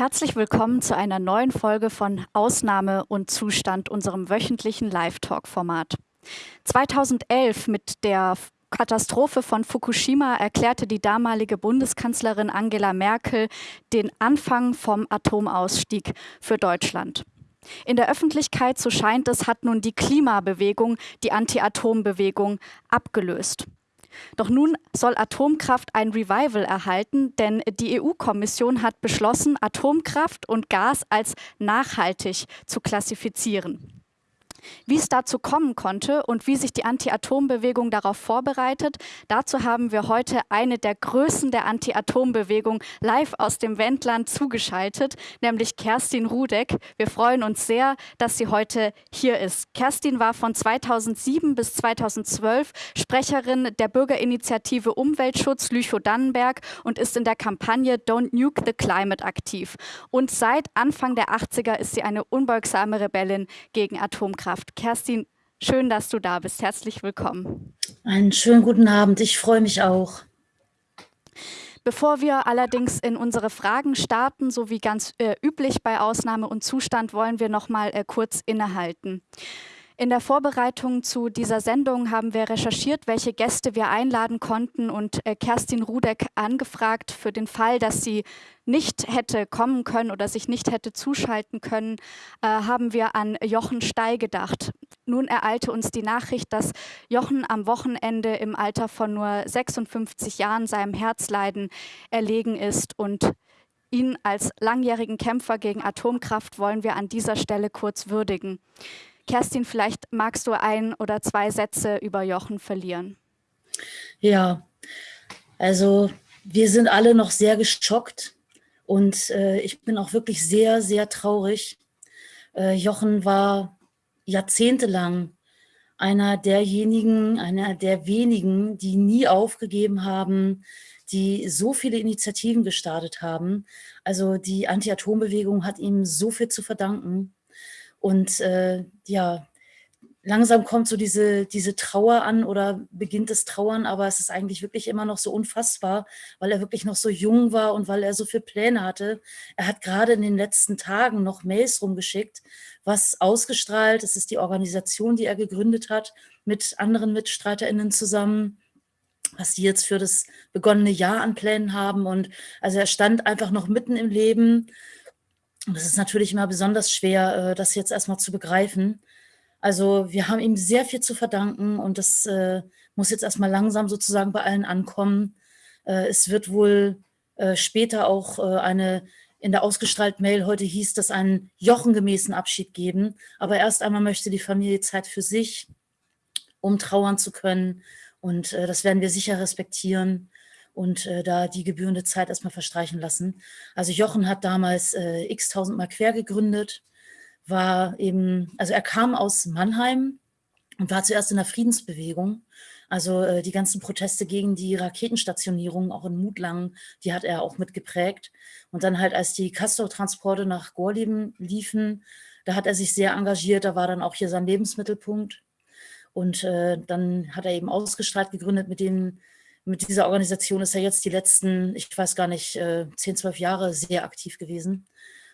Herzlich willkommen zu einer neuen Folge von Ausnahme und Zustand, unserem wöchentlichen Live-Talk-Format. 2011 mit der Katastrophe von Fukushima erklärte die damalige Bundeskanzlerin Angela Merkel den Anfang vom Atomausstieg für Deutschland. In der Öffentlichkeit, so scheint es, hat nun die Klimabewegung die Anti-Atom-Bewegung abgelöst. Doch nun soll Atomkraft ein Revival erhalten, denn die EU-Kommission hat beschlossen, Atomkraft und Gas als nachhaltig zu klassifizieren. Wie es dazu kommen konnte und wie sich die Anti-Atom-Bewegung darauf vorbereitet, dazu haben wir heute eine der Größen der Anti-Atom-Bewegung live aus dem Wendland zugeschaltet, nämlich Kerstin Rudeck. Wir freuen uns sehr, dass sie heute hier ist. Kerstin war von 2007 bis 2012 Sprecherin der Bürgerinitiative Umweltschutz Lüchow-Dannenberg und ist in der Kampagne Don't Nuke the Climate aktiv. Und seit Anfang der 80er ist sie eine unbeugsame Rebellin gegen Atomkraft. Kraft. Kerstin, schön, dass du da bist. Herzlich willkommen. Einen schönen guten Abend. Ich freue mich auch. Bevor wir allerdings in unsere Fragen starten, so wie ganz äh, üblich bei Ausnahme und Zustand, wollen wir noch mal äh, kurz innehalten. In der Vorbereitung zu dieser Sendung haben wir recherchiert, welche Gäste wir einladen konnten und äh, Kerstin Rudeck angefragt für den Fall, dass sie nicht hätte kommen können oder sich nicht hätte zuschalten können, äh, haben wir an Jochen Stey gedacht. Nun ereilte uns die Nachricht, dass Jochen am Wochenende im Alter von nur 56 Jahren seinem Herzleiden erlegen ist und ihn als langjährigen Kämpfer gegen Atomkraft wollen wir an dieser Stelle kurz würdigen. Kerstin, vielleicht magst du ein oder zwei Sätze über Jochen verlieren. Ja, also wir sind alle noch sehr geschockt und äh, ich bin auch wirklich sehr, sehr traurig. Äh, Jochen war jahrzehntelang einer derjenigen, einer der wenigen, die nie aufgegeben haben, die so viele Initiativen gestartet haben. Also die Anti-Atom-Bewegung hat ihm so viel zu verdanken. Und äh, ja, langsam kommt so diese, diese Trauer an oder beginnt das Trauern, aber es ist eigentlich wirklich immer noch so unfassbar, weil er wirklich noch so jung war und weil er so viele Pläne hatte. Er hat gerade in den letzten Tagen noch Mails rumgeschickt, was ausgestrahlt, es ist die Organisation, die er gegründet hat, mit anderen MitstreiterInnen zusammen, was die jetzt für das begonnene Jahr an Plänen haben. Und also er stand einfach noch mitten im Leben und es ist natürlich immer besonders schwer, äh, das jetzt erstmal zu begreifen. Also wir haben ihm sehr viel zu verdanken und das äh, muss jetzt erstmal langsam sozusagen bei allen ankommen. Äh, es wird wohl später auch eine, in der ausgestrahlten Mail heute hieß, dass einen jochengemäßen Abschied geben. Aber erst einmal möchte die Familie Zeit für sich, um trauern zu können. Und das werden wir sicher respektieren und äh, da die gebührende Zeit erstmal verstreichen lassen. Also Jochen hat damals äh, x tausendmal quer gegründet, war eben, also er kam aus Mannheim und war zuerst in der Friedensbewegung. Also äh, die ganzen Proteste gegen die Raketenstationierung, auch in Mutlangen, die hat er auch mitgeprägt. Und dann halt, als die Castor-Transporte nach Gorleben liefen, da hat er sich sehr engagiert, da war dann auch hier sein Lebensmittelpunkt. Und äh, dann hat er eben ausgestrahlt gegründet mit dem mit dieser Organisation ist er jetzt die letzten, ich weiß gar nicht, 10, äh, 12 Jahre sehr aktiv gewesen.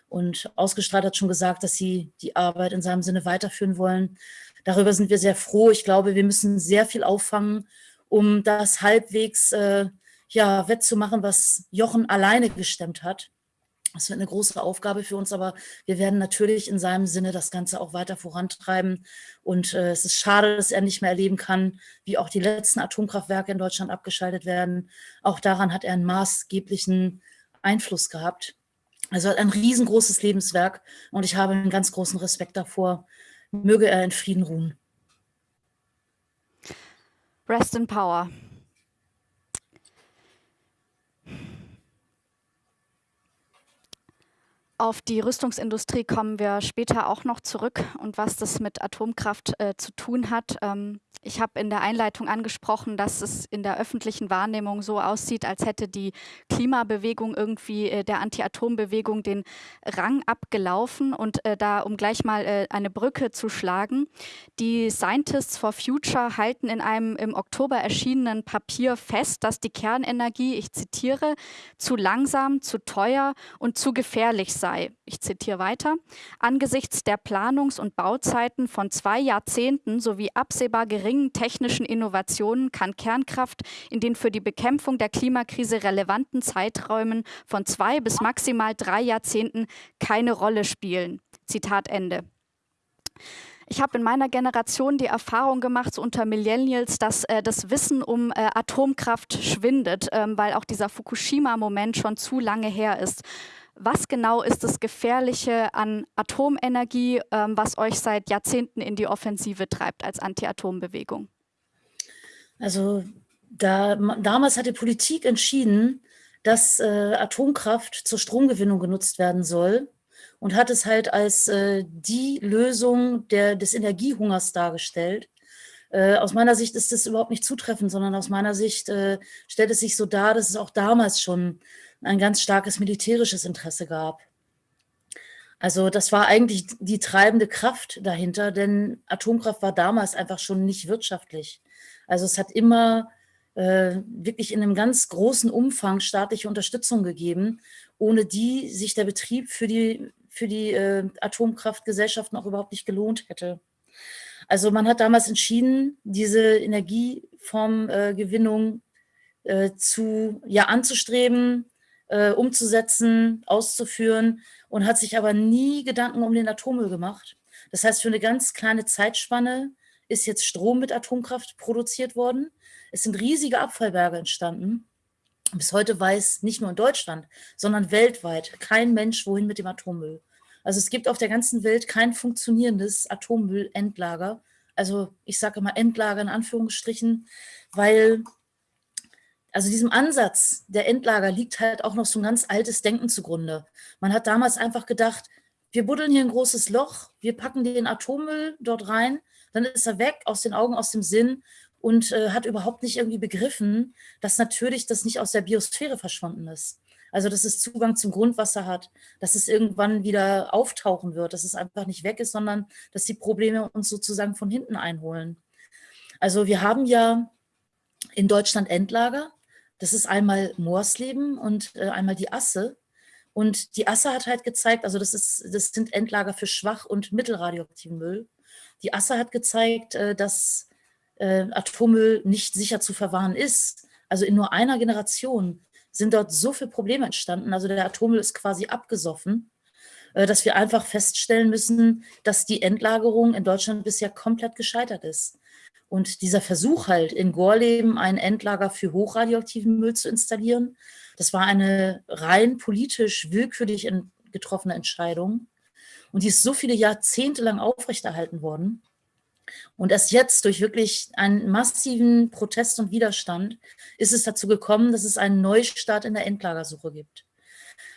Und ausgestrahlt hat schon gesagt, dass sie die Arbeit in seinem Sinne weiterführen wollen. Darüber sind wir sehr froh. Ich glaube, wir müssen sehr viel auffangen, um das halbwegs äh, ja, wettzumachen, was Jochen alleine gestemmt hat. Das wird eine große Aufgabe für uns, aber wir werden natürlich in seinem Sinne das Ganze auch weiter vorantreiben. Und äh, es ist schade, dass er nicht mehr erleben kann, wie auch die letzten Atomkraftwerke in Deutschland abgeschaltet werden. Auch daran hat er einen maßgeblichen Einfluss gehabt. Also ein riesengroßes Lebenswerk und ich habe einen ganz großen Respekt davor. Möge er in Frieden ruhen. Rest in Power. Auf die Rüstungsindustrie kommen wir später auch noch zurück und was das mit Atomkraft äh, zu tun hat. Ähm, ich habe in der Einleitung angesprochen, dass es in der öffentlichen Wahrnehmung so aussieht, als hätte die Klimabewegung irgendwie äh, der Anti-Atom-Bewegung den Rang abgelaufen. Und äh, da, um gleich mal äh, eine Brücke zu schlagen, die Scientists for Future halten in einem im Oktober erschienenen Papier fest, dass die Kernenergie, ich zitiere, zu langsam, zu teuer und zu gefährlich sei. Ich zitiere weiter. Angesichts der Planungs- und Bauzeiten von zwei Jahrzehnten sowie absehbar geringen technischen Innovationen kann Kernkraft in den für die Bekämpfung der Klimakrise relevanten Zeiträumen von zwei bis maximal drei Jahrzehnten keine Rolle spielen. Zitat Ende. Ich habe in meiner Generation die Erfahrung gemacht, so unter Millennials, dass äh, das Wissen um äh, Atomkraft schwindet, ähm, weil auch dieser Fukushima-Moment schon zu lange her ist. Was genau ist das Gefährliche an Atomenergie, ähm, was euch seit Jahrzehnten in die Offensive treibt als Anti-Atom-Bewegung? Also da, damals hat die Politik entschieden, dass äh, Atomkraft zur Stromgewinnung genutzt werden soll und hat es halt als äh, die Lösung der, des Energiehungers dargestellt. Äh, aus meiner Sicht ist das überhaupt nicht zutreffend, sondern aus meiner Sicht äh, stellt es sich so dar, dass es auch damals schon ein ganz starkes militärisches Interesse gab. Also das war eigentlich die treibende Kraft dahinter, denn Atomkraft war damals einfach schon nicht wirtschaftlich. Also es hat immer äh, wirklich in einem ganz großen Umfang staatliche Unterstützung gegeben, ohne die sich der Betrieb für die, für die äh, Atomkraftgesellschaften auch überhaupt nicht gelohnt hätte. Also man hat damals entschieden, diese Energieformgewinnung äh, zu, ja, anzustreben, äh, umzusetzen, auszuführen und hat sich aber nie Gedanken um den Atommüll gemacht. Das heißt, für eine ganz kleine Zeitspanne ist jetzt Strom mit Atomkraft produziert worden. Es sind riesige Abfallberge entstanden. Bis heute weiß nicht nur in Deutschland, sondern weltweit kein Mensch, wohin mit dem Atommüll. Also es gibt auf der ganzen Welt kein funktionierendes Atommüllendlager. Also ich sage immer Endlager in Anführungsstrichen, weil also diesem Ansatz der Endlager liegt halt auch noch so ein ganz altes Denken zugrunde. Man hat damals einfach gedacht, wir buddeln hier ein großes Loch, wir packen den Atommüll dort rein, dann ist er weg, aus den Augen, aus dem Sinn und äh, hat überhaupt nicht irgendwie begriffen, dass natürlich das nicht aus der Biosphäre verschwunden ist. Also dass es Zugang zum Grundwasser hat, dass es irgendwann wieder auftauchen wird, dass es einfach nicht weg ist, sondern dass die Probleme uns sozusagen von hinten einholen. Also wir haben ja in Deutschland Endlager, das ist einmal Moorsleben und äh, einmal die Asse. Und die Asse hat halt gezeigt, also das, ist, das sind Endlager für schwach- und mittelradioaktiven Müll. Die Asse hat gezeigt, äh, dass äh, Atommüll nicht sicher zu verwahren ist. Also in nur einer Generation sind dort so viele Probleme entstanden. Also der Atommüll ist quasi abgesoffen, äh, dass wir einfach feststellen müssen, dass die Endlagerung in Deutschland bisher komplett gescheitert ist. Und dieser Versuch halt in Gorleben ein Endlager für hochradioaktiven Müll zu installieren, das war eine rein politisch willkürlich getroffene Entscheidung. Und die ist so viele Jahrzehnte lang aufrechterhalten worden. Und erst jetzt durch wirklich einen massiven Protest und Widerstand ist es dazu gekommen, dass es einen Neustart in der Endlagersuche gibt.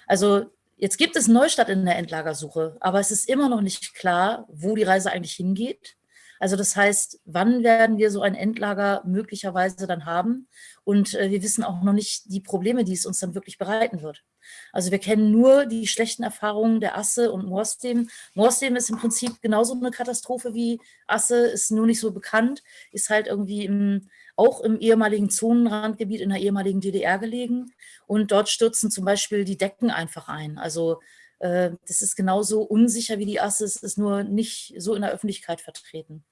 Also jetzt gibt es Neustart in der Endlagersuche, aber es ist immer noch nicht klar, wo die Reise eigentlich hingeht. Also das heißt, wann werden wir so ein Endlager möglicherweise dann haben? Und äh, wir wissen auch noch nicht die Probleme, die es uns dann wirklich bereiten wird. Also wir kennen nur die schlechten Erfahrungen der Asse und Moorsteam. Moorsteam ist im Prinzip genauso eine Katastrophe wie Asse, ist nur nicht so bekannt, ist halt irgendwie im, auch im ehemaligen Zonenrandgebiet in der ehemaligen DDR gelegen. Und dort stürzen zum Beispiel die Decken einfach ein. Also äh, das ist genauso unsicher wie die Asse, es ist nur nicht so in der Öffentlichkeit vertreten.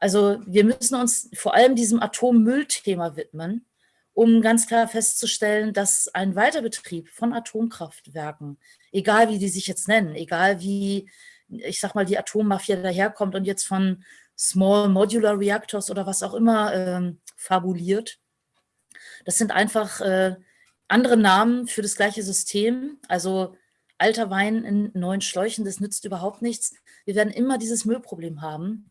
Also wir müssen uns vor allem diesem Atommüllthema widmen, um ganz klar festzustellen, dass ein Weiterbetrieb von Atomkraftwerken, egal wie die sich jetzt nennen, egal wie, ich sag mal, die Atommafia daherkommt und jetzt von Small Modular Reactors oder was auch immer äh, fabuliert, das sind einfach äh, andere Namen für das gleiche System. Also alter Wein in neuen Schläuchen, das nützt überhaupt nichts. Wir werden immer dieses Müllproblem haben.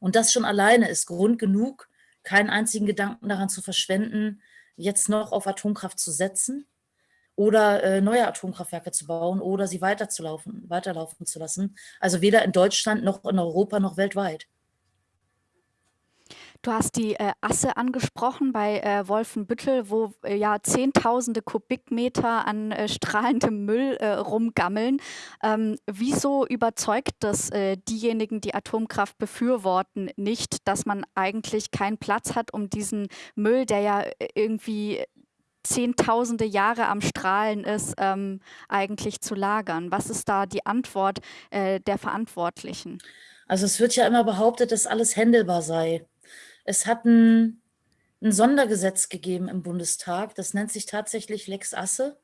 Und das schon alleine ist Grund genug, keinen einzigen Gedanken daran zu verschwenden, jetzt noch auf Atomkraft zu setzen. oder äh, neue Atomkraftwerke zu bauen oder sie weiterzulaufen, weiterlaufen zu lassen. Also weder in Deutschland noch in Europa noch weltweit. Du hast die äh, Asse angesprochen bei äh, Wolfenbüttel, wo äh, ja Zehntausende Kubikmeter an äh, strahlendem Müll äh, rumgammeln. Ähm, wieso überzeugt das äh, diejenigen, die Atomkraft befürworten, nicht, dass man eigentlich keinen Platz hat, um diesen Müll, der ja irgendwie zehntausende Jahre am Strahlen ist, ähm, eigentlich zu lagern? Was ist da die Antwort der Verantwortlichen? Also es wird ja immer behauptet, dass alles händelbar sei. Es hat ein, ein Sondergesetz gegeben im Bundestag, das nennt sich tatsächlich Lex Asse.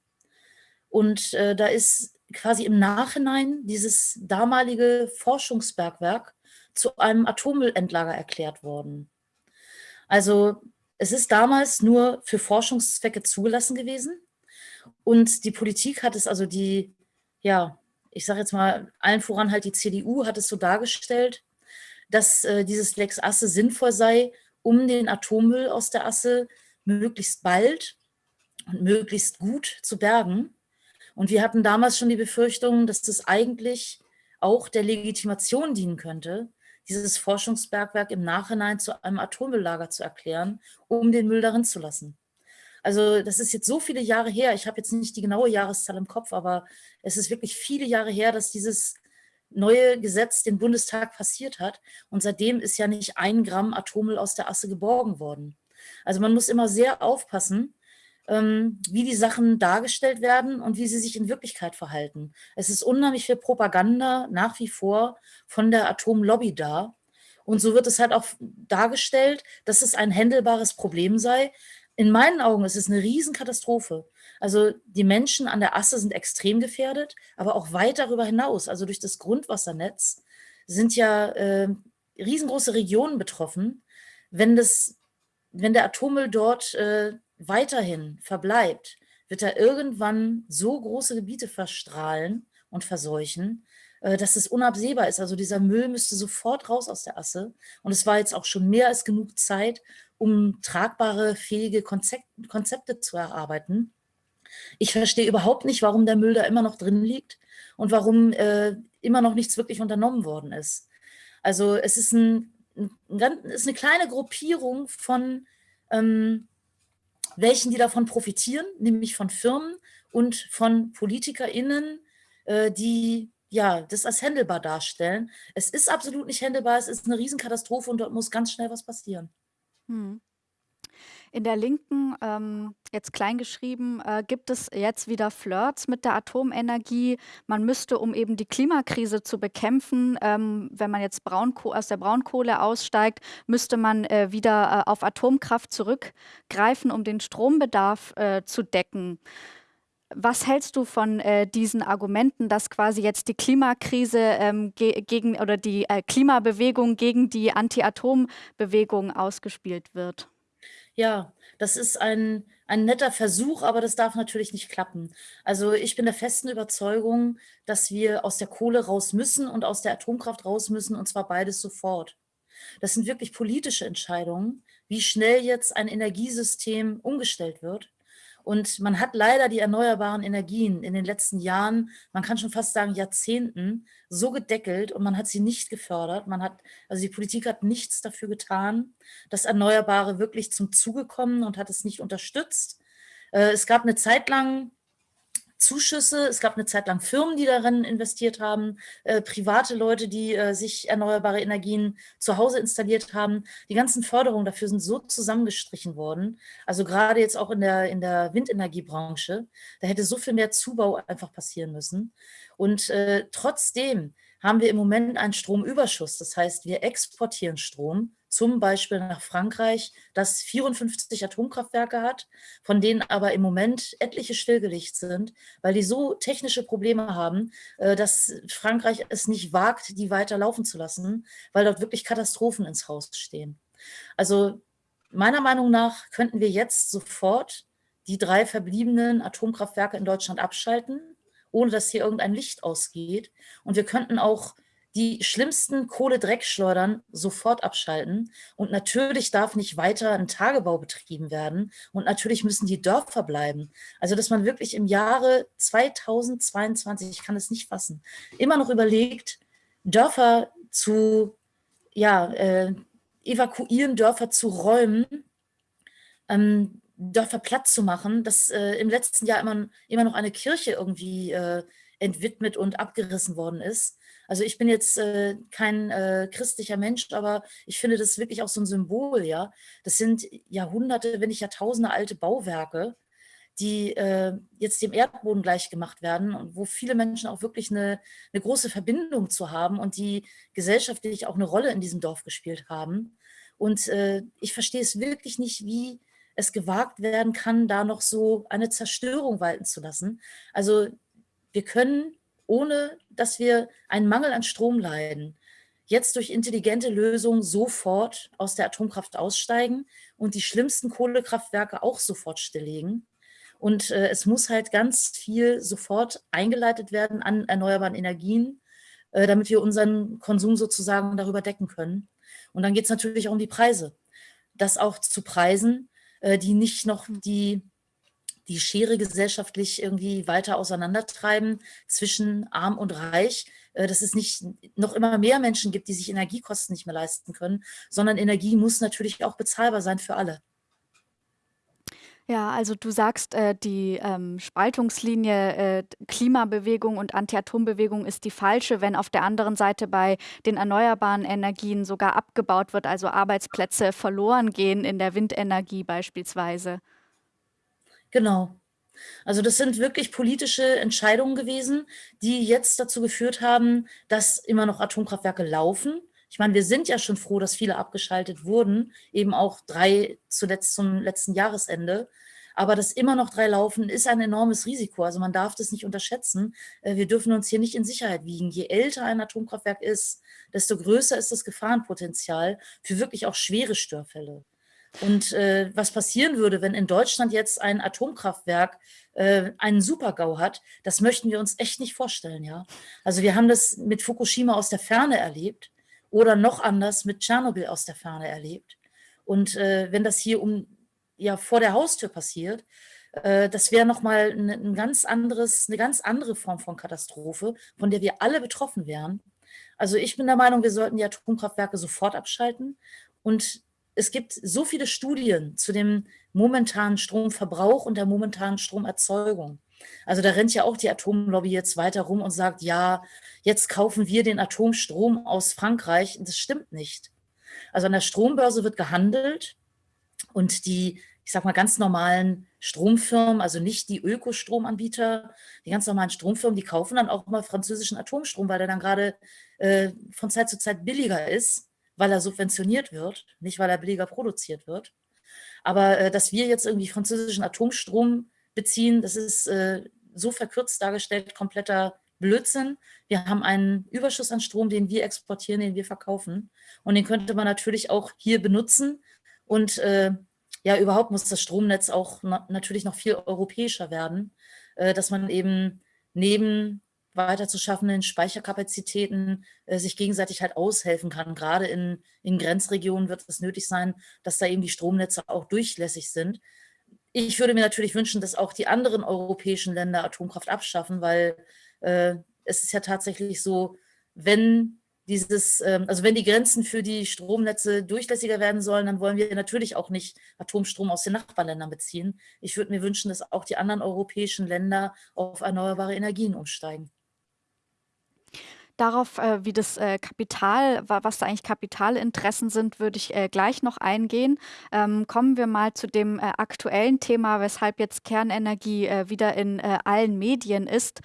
Und äh, da ist quasi im Nachhinein dieses damalige Forschungsbergwerk zu einem Atommüllendlager erklärt worden. Also es ist damals nur für Forschungszwecke zugelassen gewesen. Und die Politik hat es, also die, ja, ich sage jetzt mal, allen voran halt die CDU hat es so dargestellt, dass äh, dieses Lex Asse sinnvoll sei, um den Atommüll aus der Asse möglichst bald und möglichst gut zu bergen. Und wir hatten damals schon die Befürchtung, dass das eigentlich auch der Legitimation dienen könnte, dieses Forschungsbergwerk im Nachhinein zu einem Atommülllager zu erklären, um den Müll darin zu lassen. Also das ist jetzt so viele Jahre her, ich habe jetzt nicht die genaue Jahreszahl im Kopf, aber es ist wirklich viele Jahre her, dass dieses neue Gesetz den Bundestag passiert hat. Und seitdem ist ja nicht ein Gramm Atommüll aus der Asse geborgen worden. Also man muss immer sehr aufpassen, ähm, wie die Sachen dargestellt werden und wie sie sich in Wirklichkeit verhalten. Es ist unheimlich viel Propaganda nach wie vor von der Atomlobby da. Und so wird es halt auch dargestellt, dass es ein händelbares Problem sei. In meinen Augen ist es eine Riesenkatastrophe. Also die Menschen an der Asse sind extrem gefährdet, aber auch weit darüber hinaus, also durch das Grundwassernetz, sind ja äh, riesengroße Regionen betroffen. Wenn, das, wenn der Atommüll dort äh, weiterhin verbleibt, wird er irgendwann so große Gebiete verstrahlen und verseuchen, äh, dass es unabsehbar ist. Also dieser Müll müsste sofort raus aus der Asse. Und es war jetzt auch schon mehr als genug Zeit, um tragbare, fähige Konzepte zu erarbeiten. Ich verstehe überhaupt nicht, warum der Müll da immer noch drin liegt und warum äh, immer noch nichts wirklich unternommen worden ist. Also es ist, ein, ein, ist eine kleine Gruppierung von ähm, welchen, die davon profitieren, nämlich von Firmen und von PolitikerInnen, äh, die ja, das als händelbar darstellen. Es ist absolut nicht händelbar, es ist eine Riesenkatastrophe und dort muss ganz schnell was passieren. Hm. In der Linken, ähm, jetzt kleingeschrieben, äh, gibt es jetzt wieder Flirts mit der Atomenergie. Man müsste, um eben die Klimakrise zu bekämpfen, ähm, wenn man jetzt Braunko aus der Braunkohle aussteigt, müsste man äh, wieder äh, auf Atomkraft zurückgreifen, um den Strombedarf äh, zu decken. Was hältst du von äh, diesen Argumenten, dass quasi jetzt die Klimakrise ähm, ge gegen oder die äh, Klimabewegung gegen die Anti-Atom-Bewegung ausgespielt wird? Ja, das ist ein, ein netter Versuch, aber das darf natürlich nicht klappen. Also ich bin der festen Überzeugung, dass wir aus der Kohle raus müssen und aus der Atomkraft raus müssen, und zwar beides sofort. Das sind wirklich politische Entscheidungen, wie schnell jetzt ein Energiesystem umgestellt wird. Und man hat leider die erneuerbaren Energien in den letzten Jahren, man kann schon fast sagen Jahrzehnten, so gedeckelt und man hat sie nicht gefördert. Man hat, also die Politik hat nichts dafür getan, dass Erneuerbare wirklich zum Zuge kommen und hat es nicht unterstützt. Äh, es gab eine Zeit lang Zuschüsse. Es gab eine Zeit lang Firmen, die darin investiert haben, äh, private Leute, die äh, sich erneuerbare Energien zu Hause installiert haben. Die ganzen Förderungen dafür sind so zusammengestrichen worden. Also gerade jetzt auch in der, in der Windenergiebranche, da hätte so viel mehr Zubau einfach passieren müssen. Und äh, trotzdem haben wir im Moment einen Stromüberschuss. Das heißt, wir exportieren Strom zum Beispiel nach Frankreich, das 54 Atomkraftwerke hat, von denen aber im Moment etliche stillgelegt sind, weil die so technische Probleme haben, äh, dass Frankreich es nicht wagt, die weiter laufen zu lassen, weil dort wirklich Katastrophen ins Haus stehen. Also meiner Meinung nach könnten wir jetzt sofort die drei verbliebenen Atomkraftwerke in Deutschland abschalten, ohne dass hier irgendein Licht ausgeht. Und wir könnten auch die schlimmsten Kohledreckschleudern sofort abschalten. Und natürlich darf nicht weiter ein Tagebau betrieben werden. Und natürlich müssen die Dörfer bleiben. Also, dass man wirklich im Jahre 2022, ich kann es nicht fassen, immer noch überlegt, Dörfer zu, ja, äh, evakuieren, Dörfer zu räumen, ähm, Dörfer platt zu machen, dass äh, im letzten Jahr immer, immer noch eine Kirche irgendwie äh, entwidmet und abgerissen worden ist. Also ich bin jetzt äh, kein äh, christlicher Mensch, aber ich finde das wirklich auch so ein Symbol, ja. Das sind Jahrhunderte, wenn nicht Jahrtausende alte Bauwerke, die äh, jetzt dem Erdboden gleichgemacht werden und wo viele Menschen auch wirklich eine, eine große Verbindung zu haben und die gesellschaftlich auch eine Rolle in diesem Dorf gespielt haben. Und äh, ich verstehe es wirklich nicht, wie es gewagt werden kann, da noch so eine Zerstörung walten zu lassen. Also wir können, ohne dass wir einen Mangel an Strom leiden, jetzt durch intelligente Lösungen sofort aus der Atomkraft aussteigen und die schlimmsten Kohlekraftwerke auch sofort stilllegen. Und äh, es muss halt ganz viel sofort eingeleitet werden an erneuerbaren Energien, äh, damit wir unseren Konsum sozusagen darüber decken können. Und dann geht es natürlich auch um die Preise. Das auch zu preisen, äh, die nicht noch die, die Schere gesellschaftlich irgendwie weiter auseinandertreiben zwischen arm und reich, äh, dass es nicht noch immer mehr Menschen gibt, die sich Energiekosten nicht mehr leisten können, sondern Energie muss natürlich auch bezahlbar sein für alle. Ja, also du sagst, äh, die ähm, Spaltungslinie äh, Klimabewegung und Anti-Atom-Bewegung ist die falsche, wenn auf der anderen Seite bei den erneuerbaren Energien sogar abgebaut wird, also Arbeitsplätze verloren gehen in der Windenergie beispielsweise. Genau. Also das sind wirklich politische Entscheidungen gewesen, die jetzt dazu geführt haben, dass immer noch Atomkraftwerke laufen. Ich meine, wir sind ja schon froh, dass viele abgeschaltet wurden, eben auch drei zuletzt zum letzten Jahresende. Aber dass immer noch drei laufen, ist ein enormes Risiko. Also man darf das nicht unterschätzen. Äh, wir dürfen uns hier nicht in Sicherheit wiegen. Je älter ein Atomkraftwerk ist, desto größer ist das Gefahrenpotenzial für wirklich auch schwere Störfälle. Und äh, was passieren würde, wenn in Deutschland jetzt ein Atomkraftwerk äh, einen Super-GAU hat, das möchten wir uns echt nicht vorstellen. Ja? Also wir haben das mit Fukushima aus der Ferne erlebt oder noch anders mit Tschernobyl aus der Ferne erlebt. Und äh, wenn das hier um, ja, vor der Haustür passiert, äh, das wäre nochmal ein, ganz anderes, eine ganz andere Form von Katastrophe, von der wir alle betroffen wären. Also ich bin der Meinung, wir sollten die Atomkraftwerke sofort abschalten. Und es gibt so viele Studien zu dem momentanen Stromverbrauch und der momentanen Stromerzeugung. Also da rennt ja auch die Atomlobby jetzt weiter rum und sagt, ja, jetzt kaufen wir den Atomstrom aus Frankreich. Das stimmt nicht. Also an der Strombörse wird gehandelt und die, ich sag mal, ganz normalen Stromfirmen, also nicht die Ökostromanbieter, die ganz normalen Stromfirmen, die kaufen dann auch mal französischen Atomstrom, weil der dann gerade äh, von Zeit zu Zeit billiger ist, weil er subventioniert wird, nicht weil er billiger produziert wird. Aber äh, dass wir jetzt irgendwie französischen Atomstrom beziehen. Das ist äh, so verkürzt dargestellt, kompletter Blödsinn. Wir haben einen Überschuss an Strom, den wir exportieren, den wir verkaufen. Und den könnte man natürlich auch hier benutzen. Und äh, ja, überhaupt muss das Stromnetz auch na natürlich noch viel europäischer werden, äh, dass man eben neben weiter zu schaffenden Speicherkapazitäten äh, sich gegenseitig halt aushelfen kann. Gerade in, in Grenzregionen wird es nötig sein, dass da eben die Stromnetze auch durchlässig sind. Ich würde mir natürlich wünschen, dass auch die anderen europäischen Länder Atomkraft abschaffen, weil äh, es ist ja tatsächlich so, wenn dieses, äh, also wenn die Grenzen für die Stromnetze durchlässiger werden sollen, dann wollen wir natürlich auch nicht Atomstrom aus den Nachbarländern beziehen. Ich würde mir wünschen, dass auch die anderen europäischen Länder auf erneuerbare Energien umsteigen darauf, äh, wie das äh, Kapital, was da eigentlich Kapitalinteressen sind, würde ich äh, gleich noch eingehen. Ähm, kommen wir mal zu dem äh, aktuellen Thema, weshalb jetzt Kernenergie äh, wieder in äh, allen Medien ist.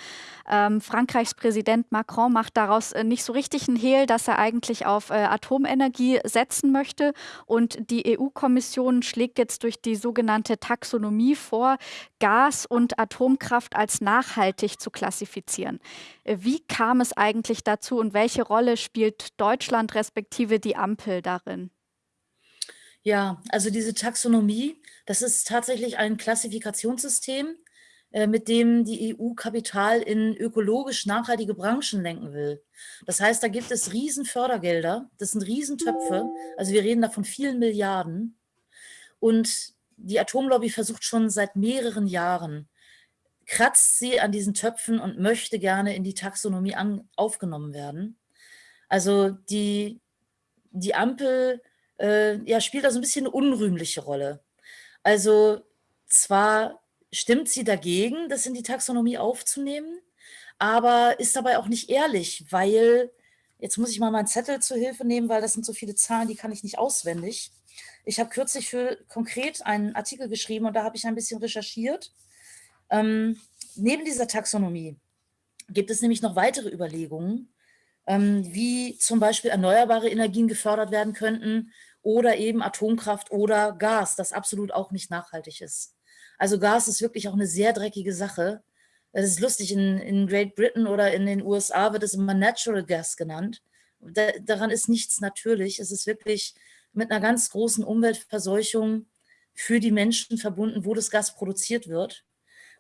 Ähm, Frankreichs Präsident Macron macht daraus nicht so richtig einen Hehl, dass er eigentlich auf Atomenergie setzen möchte. Und die EU-Kommission schlägt jetzt durch die sogenannte Taxonomie vor, Gas und Atomkraft als nachhaltig zu klassifizieren. Wie kam es eigentlich dazu und welche Rolle spielt Deutschland respektive die Ampel darin? Ja, also diese Taxonomie, das ist tatsächlich ein Klassifikationssystem, äh, mit dem die EU Kapital in ökologisch nachhaltige Branchen lenken will. Das heißt, da gibt es riesen Fördergelder, das sind Riesentöpfe, also wir reden da von vielen Milliarden. Und die Atomlobby versucht schon seit mehreren Jahren, kratzt sie an diesen Töpfen und möchte gerne in die Taxonomie an, aufgenommen werden. Also die, die Ampel äh, ja, spielt also ein bisschen eine unrühmliche Rolle. Also zwar stimmt sie dagegen, das in die Taxonomie aufzunehmen, aber ist dabei auch nicht ehrlich, weil, jetzt muss ich mal meinen Zettel zur Hilfe nehmen, weil das sind so viele Zahlen, die kann ich nicht auswendig. Ich habe kürzlich für konkret einen Artikel geschrieben und da habe ich ein bisschen recherchiert. Ähm, neben dieser Taxonomie gibt es nämlich noch weitere Überlegungen, ähm, wie zum Beispiel erneuerbare Energien gefördert werden könnten oder eben Atomkraft oder Gas, das absolut auch nicht nachhaltig ist. Also Gas ist wirklich auch eine sehr dreckige Sache. Es ist lustig, in, in Great Britain oder in den USA wird es immer Natural Gas genannt. Da, daran ist nichts natürlich. Es ist wirklich mit einer ganz großen Umweltverseuchung für die Menschen verbunden, wo das Gas produziert wird.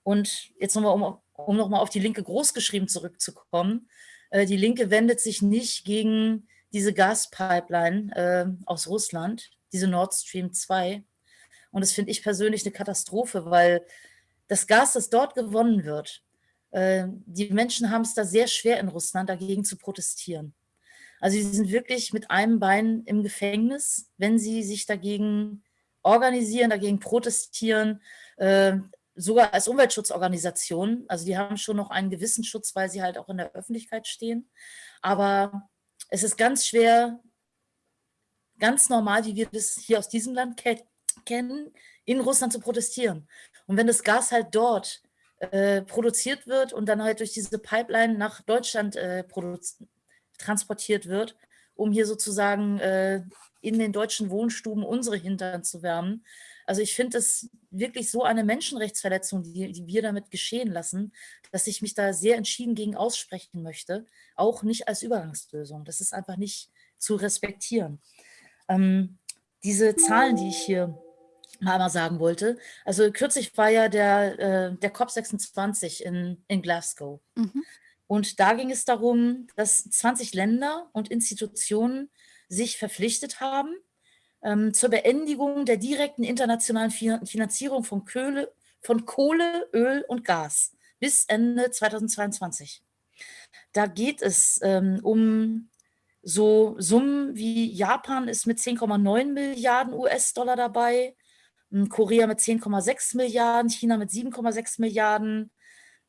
Und jetzt nochmal, um, um nochmal auf die Linke großgeschrieben zurückzukommen. Äh, die Linke wendet sich nicht gegen diese Gaspipeline äh, aus Russland, diese Nord Stream 2, und das finde ich persönlich eine Katastrophe, weil das Gas, das dort gewonnen wird, äh, die Menschen haben es da sehr schwer in Russland, dagegen zu protestieren. Also sie sind wirklich mit einem Bein im Gefängnis, wenn sie sich dagegen organisieren, dagegen protestieren, äh, sogar als Umweltschutzorganisation. Also die haben schon noch einen gewissen Schutz, weil sie halt auch in der Öffentlichkeit stehen. Aber es ist ganz schwer, ganz normal, wie wir das hier aus diesem Land kennen, in Russland zu protestieren. Und wenn das Gas halt dort äh, produziert wird und dann halt durch diese Pipeline nach Deutschland äh, transportiert wird, um hier sozusagen äh, in den deutschen Wohnstuben unsere Hintern zu wärmen. Also ich finde es wirklich so eine Menschenrechtsverletzung, die, die wir damit geschehen lassen, dass ich mich da sehr entschieden gegen aussprechen möchte, auch nicht als Übergangslösung. Das ist einfach nicht zu respektieren. Ähm, diese Zahlen, die ich hier mal sagen wollte. Also kürzlich war ja der, äh, der COP26 in, in Glasgow. Mhm. Und da ging es darum, dass 20 Länder und Institutionen sich verpflichtet haben zur Beendigung der direkten internationalen Finanzierung von Kohle, von Kohle, Öl und Gas bis Ende 2022. Da geht es ähm, um so Summen wie Japan ist mit 10,9 Milliarden US-Dollar dabei, hm, Korea mit 10,6 Milliarden, China mit 7,6 Milliarden,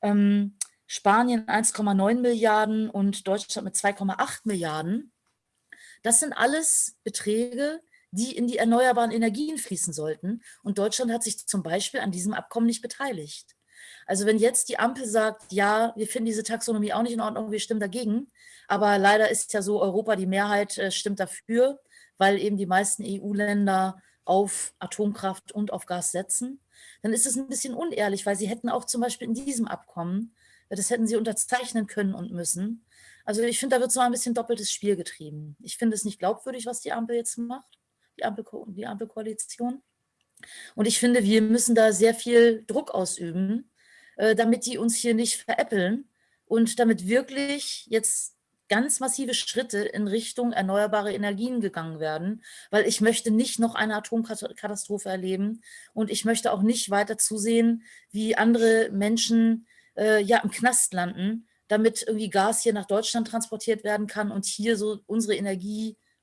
ähm, Spanien 1,9 Milliarden und Deutschland mit 2,8 Milliarden. Das sind alles Beträge, die in die erneuerbaren Energien fließen sollten. Und Deutschland hat sich zum Beispiel an diesem Abkommen nicht beteiligt. Also wenn jetzt die Ampel sagt, ja, wir finden diese Taxonomie auch nicht in Ordnung, wir stimmen dagegen, aber leider ist ja so, Europa, die Mehrheit äh, stimmt dafür, weil eben die meisten EU-Länder auf Atomkraft und auf Gas setzen, dann ist es ein bisschen unehrlich, weil sie hätten auch zum Beispiel in diesem Abkommen, das hätten sie unterzeichnen können und müssen. Also ich finde, da wird so ein bisschen doppeltes Spiel getrieben. Ich finde es nicht glaubwürdig, was die Ampel jetzt macht, die, Ampel, die Ampelkoalition. Und ich finde, wir müssen da sehr viel Druck ausüben, äh, damit die uns hier nicht veräppeln und damit wirklich jetzt ganz massive Schritte in Richtung erneuerbare Energien gegangen werden, weil ich möchte nicht noch eine Atomkatastrophe erleben und ich möchte auch nicht weiter zusehen, wie andere Menschen äh, ja im Knast landen, damit irgendwie Gas hier nach Deutschland transportiert werden kann und hier so unsere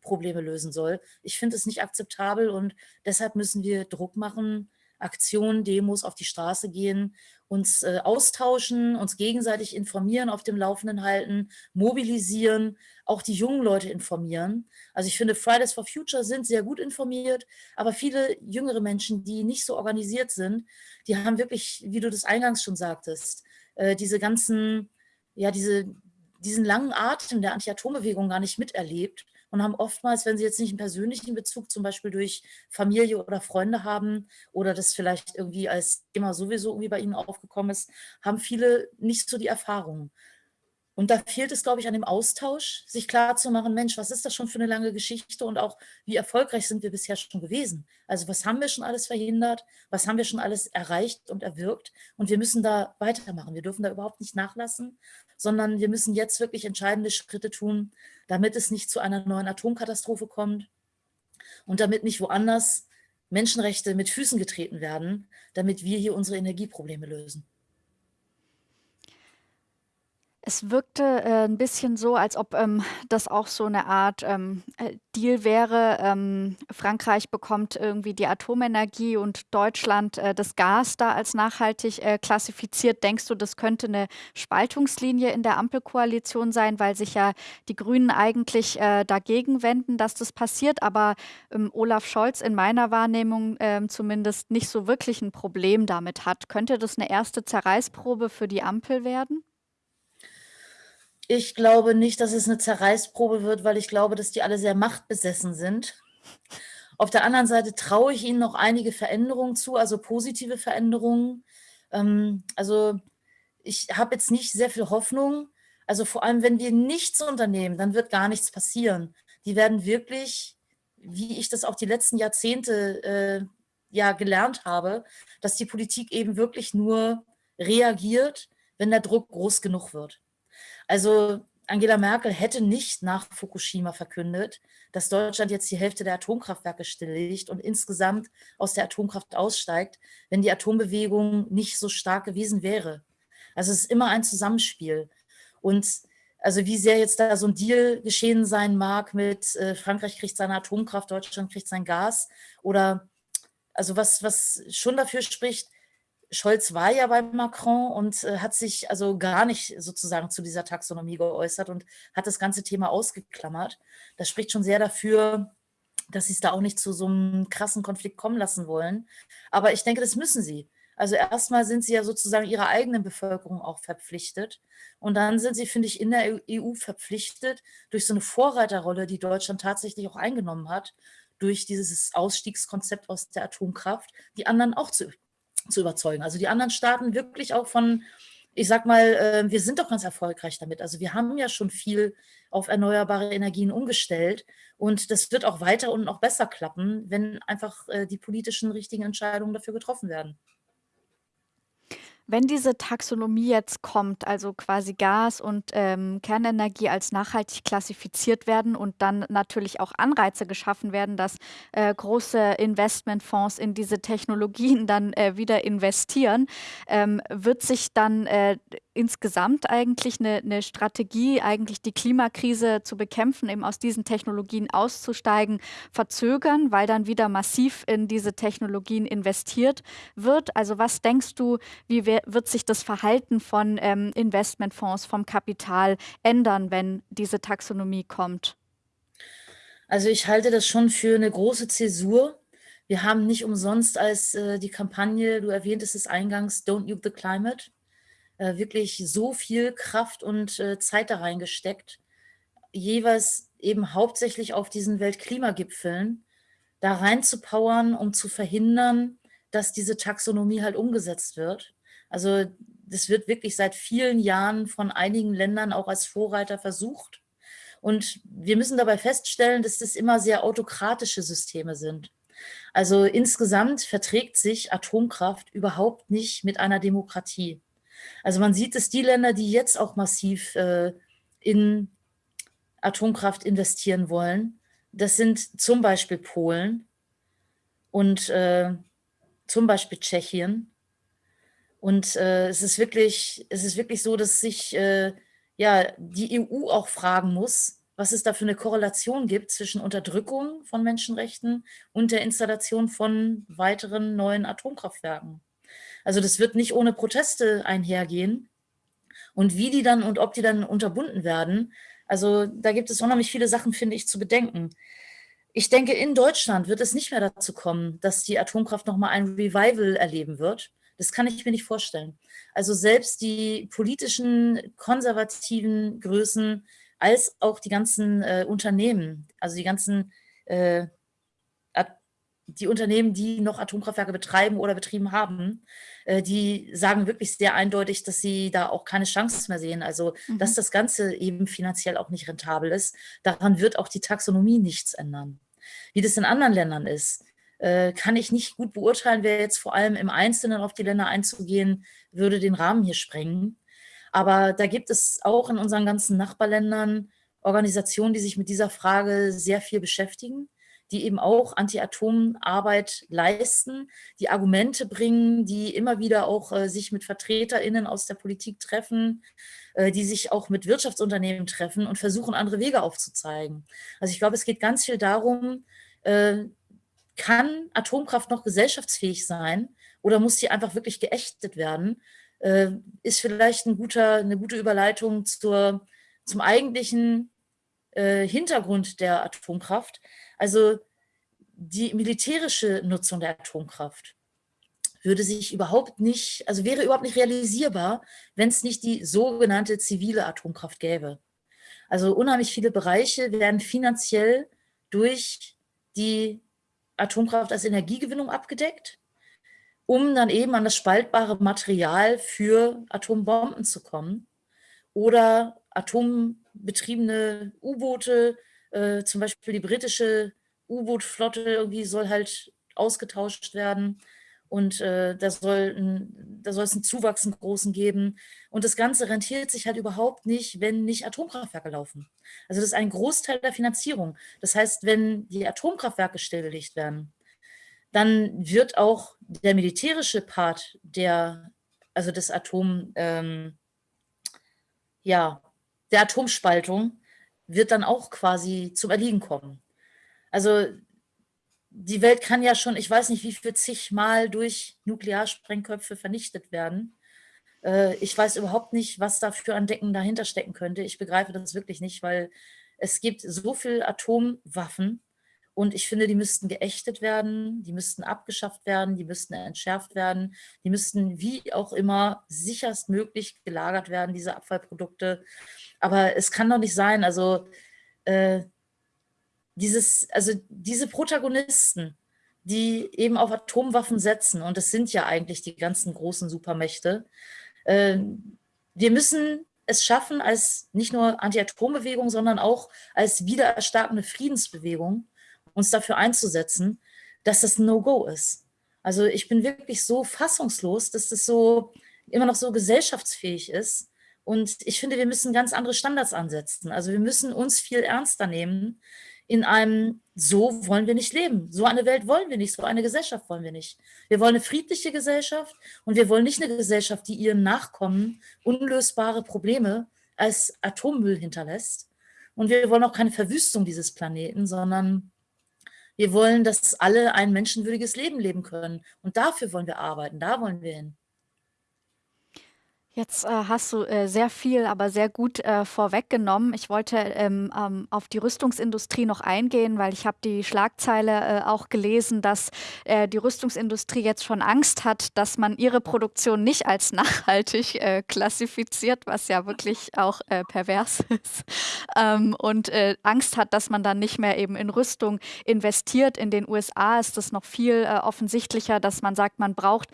Energieprobleme lösen soll. Ich finde es nicht akzeptabel und deshalb müssen wir Druck machen, Aktionen, Demos auf die Straße gehen uns äh, austauschen, uns gegenseitig informieren, auf dem Laufenden halten, mobilisieren, auch die jungen Leute informieren. Also ich finde, Fridays for Future sind sehr gut informiert, aber viele jüngere Menschen, die nicht so organisiert sind, die haben wirklich, wie du das eingangs schon sagtest, äh, diese ganzen, ja, diese, diesen langen Atem der Anti-Atom-Bewegung gar nicht miterlebt und haben oftmals, wenn sie jetzt nicht einen persönlichen Bezug zum Beispiel durch Familie oder Freunde haben oder das vielleicht irgendwie als Thema sowieso irgendwie bei ihnen aufgekommen ist, haben viele nicht so die Erfahrung. Und da fehlt es, glaube ich, an dem Austausch, sich klarzumachen, Mensch, was ist das schon für eine lange Geschichte und auch, wie erfolgreich sind wir bisher schon gewesen? Also was haben wir schon alles verhindert? Was haben wir schon alles erreicht und erwirkt? Und wir müssen da weitermachen. Wir dürfen da überhaupt nicht nachlassen, sondern wir müssen jetzt wirklich entscheidende Schritte tun, damit es nicht zu einer neuen Atomkatastrophe kommt und damit nicht woanders Menschenrechte mit Füßen getreten werden, damit wir hier unsere Energieprobleme lösen. Es wirkte äh, ein bisschen so, als ob ähm, das auch so eine Art ähm, äh, Deal wäre. Ähm, Frankreich bekommt irgendwie die Atomenergie und Deutschland äh, das Gas da als nachhaltig äh, klassifiziert. Denkst du, das könnte eine Spaltungslinie in der Ampelkoalition sein, weil sich ja die Grünen eigentlich äh, dagegen wenden, dass das passiert, aber ähm, Olaf Scholz in meiner Wahrnehmung ähm, zumindest nicht so wirklich ein Problem damit hat. Könnte das eine erste Zerreißprobe für die Ampel werden? Ich glaube nicht, dass es eine Zerreißprobe wird, weil ich glaube, dass die alle sehr machtbesessen sind. Auf der anderen Seite traue ich ihnen noch einige Veränderungen zu, also positive Veränderungen. Ähm, also ich habe jetzt nicht sehr viel Hoffnung. Also vor allem, wenn wir nichts unternehmen, dann wird gar nichts passieren. Die werden wirklich, wie ich das auch die letzten Jahrzehnte äh, ja gelernt habe, dass die Politik eben wirklich nur reagiert, wenn der Druck groß genug wird. Also Angela Merkel hätte nicht nach Fukushima verkündet, dass Deutschland jetzt die Hälfte der Atomkraftwerke stilllegt und insgesamt aus der Atomkraft aussteigt, wenn die Atombewegung nicht so stark gewesen wäre. Also es ist immer ein Zusammenspiel. Und also wie sehr jetzt da so ein Deal geschehen sein mag mit äh, Frankreich kriegt seine Atomkraft, Deutschland kriegt sein Gas oder also was, was schon dafür spricht, Scholz war ja bei Macron und äh, hat sich also gar nicht sozusagen zu dieser Taxonomie geäußert und hat das ganze Thema ausgeklammert. Das spricht schon sehr dafür, dass sie es da auch nicht zu so einem krassen Konflikt kommen lassen wollen. Aber ich denke, das müssen sie. Also erstmal sind sie ja sozusagen ihrer eigenen Bevölkerung auch verpflichtet. Und dann sind sie, finde ich, in der EU verpflichtet, durch so eine Vorreiterrolle, die Deutschland tatsächlich auch eingenommen hat, durch dieses Ausstiegskonzept aus der Atomkraft, die anderen auch zu zu überzeugen. Also die anderen Staaten wirklich auch von, ich sag mal, äh, wir sind doch ganz erfolgreich damit. Also wir haben ja schon viel auf erneuerbare Energien umgestellt und das wird auch weiter und noch besser klappen, wenn einfach äh, die politischen richtigen Entscheidungen dafür getroffen werden. Wenn diese Taxonomie jetzt kommt, also quasi Gas und ähm, Kernenergie als nachhaltig klassifiziert werden und dann natürlich auch Anreize geschaffen werden, dass äh, große Investmentfonds in diese Technologien dann äh, wieder investieren, ähm, wird sich dann äh, insgesamt eigentlich eine, eine, Strategie, eigentlich die Klimakrise zu bekämpfen, eben aus diesen Technologien auszusteigen, verzögern, weil dann wieder massiv in diese Technologien investiert wird. Also was denkst du, wie wird sich das Verhalten von ähm, Investmentfonds, vom Kapital ändern, wenn diese Taxonomie kommt? Also ich halte das schon für eine große Zäsur. Wir haben nicht umsonst als äh, die Kampagne, du erwähntest es eingangs, Don't Nuke the Climate, äh, wirklich so viel Kraft und äh, Zeit da reingesteckt, jeweils eben hauptsächlich auf diesen Weltklimagipfeln, da reinzupowern, um zu verhindern, dass diese Taxonomie halt umgesetzt wird. Also das wird wirklich seit vielen Jahren von einigen Ländern auch als Vorreiter versucht. Und wir müssen dabei feststellen, dass das immer sehr autokratische Systeme sind. Also insgesamt verträgt sich Atomkraft überhaupt nicht mit einer Demokratie. Also man sieht dass die Länder, die jetzt auch massiv äh, in Atomkraft investieren wollen, das sind zum Beispiel Polen und äh, zum Beispiel Tschechien. Und äh, es, ist wirklich, es ist wirklich so, dass sich äh, ja, die EU auch fragen muss, was es da für eine Korrelation gibt zwischen Unterdrückung von Menschenrechten und der Installation von weiteren neuen Atomkraftwerken. Also das wird nicht ohne Proteste einhergehen. Und wie die dann und ob die dann unterbunden werden, also da gibt es unheimlich viele Sachen, finde ich, zu bedenken. Ich denke, in Deutschland wird es nicht mehr dazu kommen, dass die Atomkraft nochmal ein Revival erleben wird. Das kann ich mir nicht vorstellen. Also selbst die politischen, konservativen Größen als auch die ganzen äh, Unternehmen, also die ganzen äh, die Unternehmen, die noch Atomkraftwerke betreiben oder betrieben haben, äh, die sagen wirklich sehr eindeutig, dass sie da auch keine Chance mehr sehen. Also, mhm. dass das Ganze eben finanziell auch nicht rentabel ist. Daran wird auch die Taxonomie nichts ändern. Wie das in anderen Ländern ist, kann ich nicht gut beurteilen, wer jetzt vor allem im Einzelnen auf die Länder einzugehen, würde den Rahmen hier sprengen. Aber da gibt es auch in unseren ganzen Nachbarländern Organisationen, die sich mit dieser Frage sehr viel beschäftigen, die eben auch Anti-Atom-Arbeit leisten, die Argumente bringen, die immer wieder auch äh, sich mit VertreterInnen aus der Politik treffen, äh, die sich auch mit Wirtschaftsunternehmen treffen und versuchen, andere Wege aufzuzeigen. Also ich glaube, es geht ganz viel darum, äh, kann Atomkraft noch gesellschaftsfähig sein oder muss sie einfach wirklich geächtet werden? Äh, ist vielleicht ein guter, eine gute Überleitung zur, zum eigentlichen äh, Hintergrund der Atomkraft, also die militärische Nutzung der Atomkraft würde sich überhaupt nicht, also wäre überhaupt nicht realisierbar, wenn es nicht die sogenannte zivile Atomkraft gäbe. Also unheimlich viele Bereiche werden finanziell durch die Atomkraft als Energiegewinnung abgedeckt, um dann eben an das spaltbare Material für Atombomben zu kommen oder atombetriebene U-Boote, äh, zum Beispiel die britische U-Boot-Flotte irgendwie soll halt ausgetauscht werden und äh, da, soll es einen Zuwachs einen großen geben. Und das Ganze rentiert sich halt überhaupt nicht, wenn nicht Atomkraftwerke laufen. Also das ist ein Großteil der Finanzierung. Das heißt, wenn die Atomkraftwerke stillgelegt werden, dann wird auch der militärische Part der, also des Atom, ähm, ja, der Atomspaltung wird dann auch quasi zum Erliegen kommen. Also die Welt kann ja schon, ich weiß nicht, wie viel zigmal durch Nuklearsprengköpfe vernichtet werden. Äh, ich weiß überhaupt nicht, was da für ein Decken dahinter stecken könnte. Ich begreife das wirklich nicht, weil es gibt so viele Atomwaffen und ich finde, die müssten geächtet werden, die müssten abgeschafft werden, die müssten entschärft werden, die müssten wie auch immer sicherstmöglich gelagert werden, diese Abfallprodukte. Aber es kann doch nicht sein, also äh, dieses, also diese Protagonisten, die eben auf Atomwaffen setzen, und das sind ja eigentlich die ganzen großen Supermächte, äh, wir müssen es schaffen, als nicht nur Anti-Atom-Bewegung, sondern auch als wiedererstarkende Friedensbewegung, uns dafür einzusetzen, dass das No-Go ist. Also ich bin wirklich so fassungslos, dass das so immer noch so gesellschaftsfähig ist. Und ich finde, wir müssen ganz andere Standards ansetzen. Also wir müssen uns viel ernster nehmen in einem, so wollen wir nicht leben. So eine Welt wollen wir nicht, so eine Gesellschaft wollen wir nicht. Wir wollen eine friedliche Gesellschaft und wir wollen nicht eine Gesellschaft, die ihren Nachkommen unlösbare Probleme als Atommüll hinterlässt. Und wir wollen auch keine Verwüstung dieses Planeten, sondern wir wollen, dass alle ein menschenwürdiges Leben leben können. Und dafür wollen wir arbeiten, da wollen wir hin. Jetzt äh, hast du äh, sehr viel, aber sehr gut äh, vorweggenommen. Ich wollte ähm, ähm, auf die Rüstungsindustrie noch eingehen, weil ich habe die Schlagzeile äh, auch gelesen, dass äh, die Rüstungsindustrie jetzt schon Angst hat, dass man ihre Produktion nicht als nachhaltig äh, klassifiziert, was ja wirklich auch pervers ist. Ähm, und Angst hat, dass man dann nicht mehr eben in Rüstung investiert. In den USA ist das noch viel offensichtlicher, dass man sagt, man braucht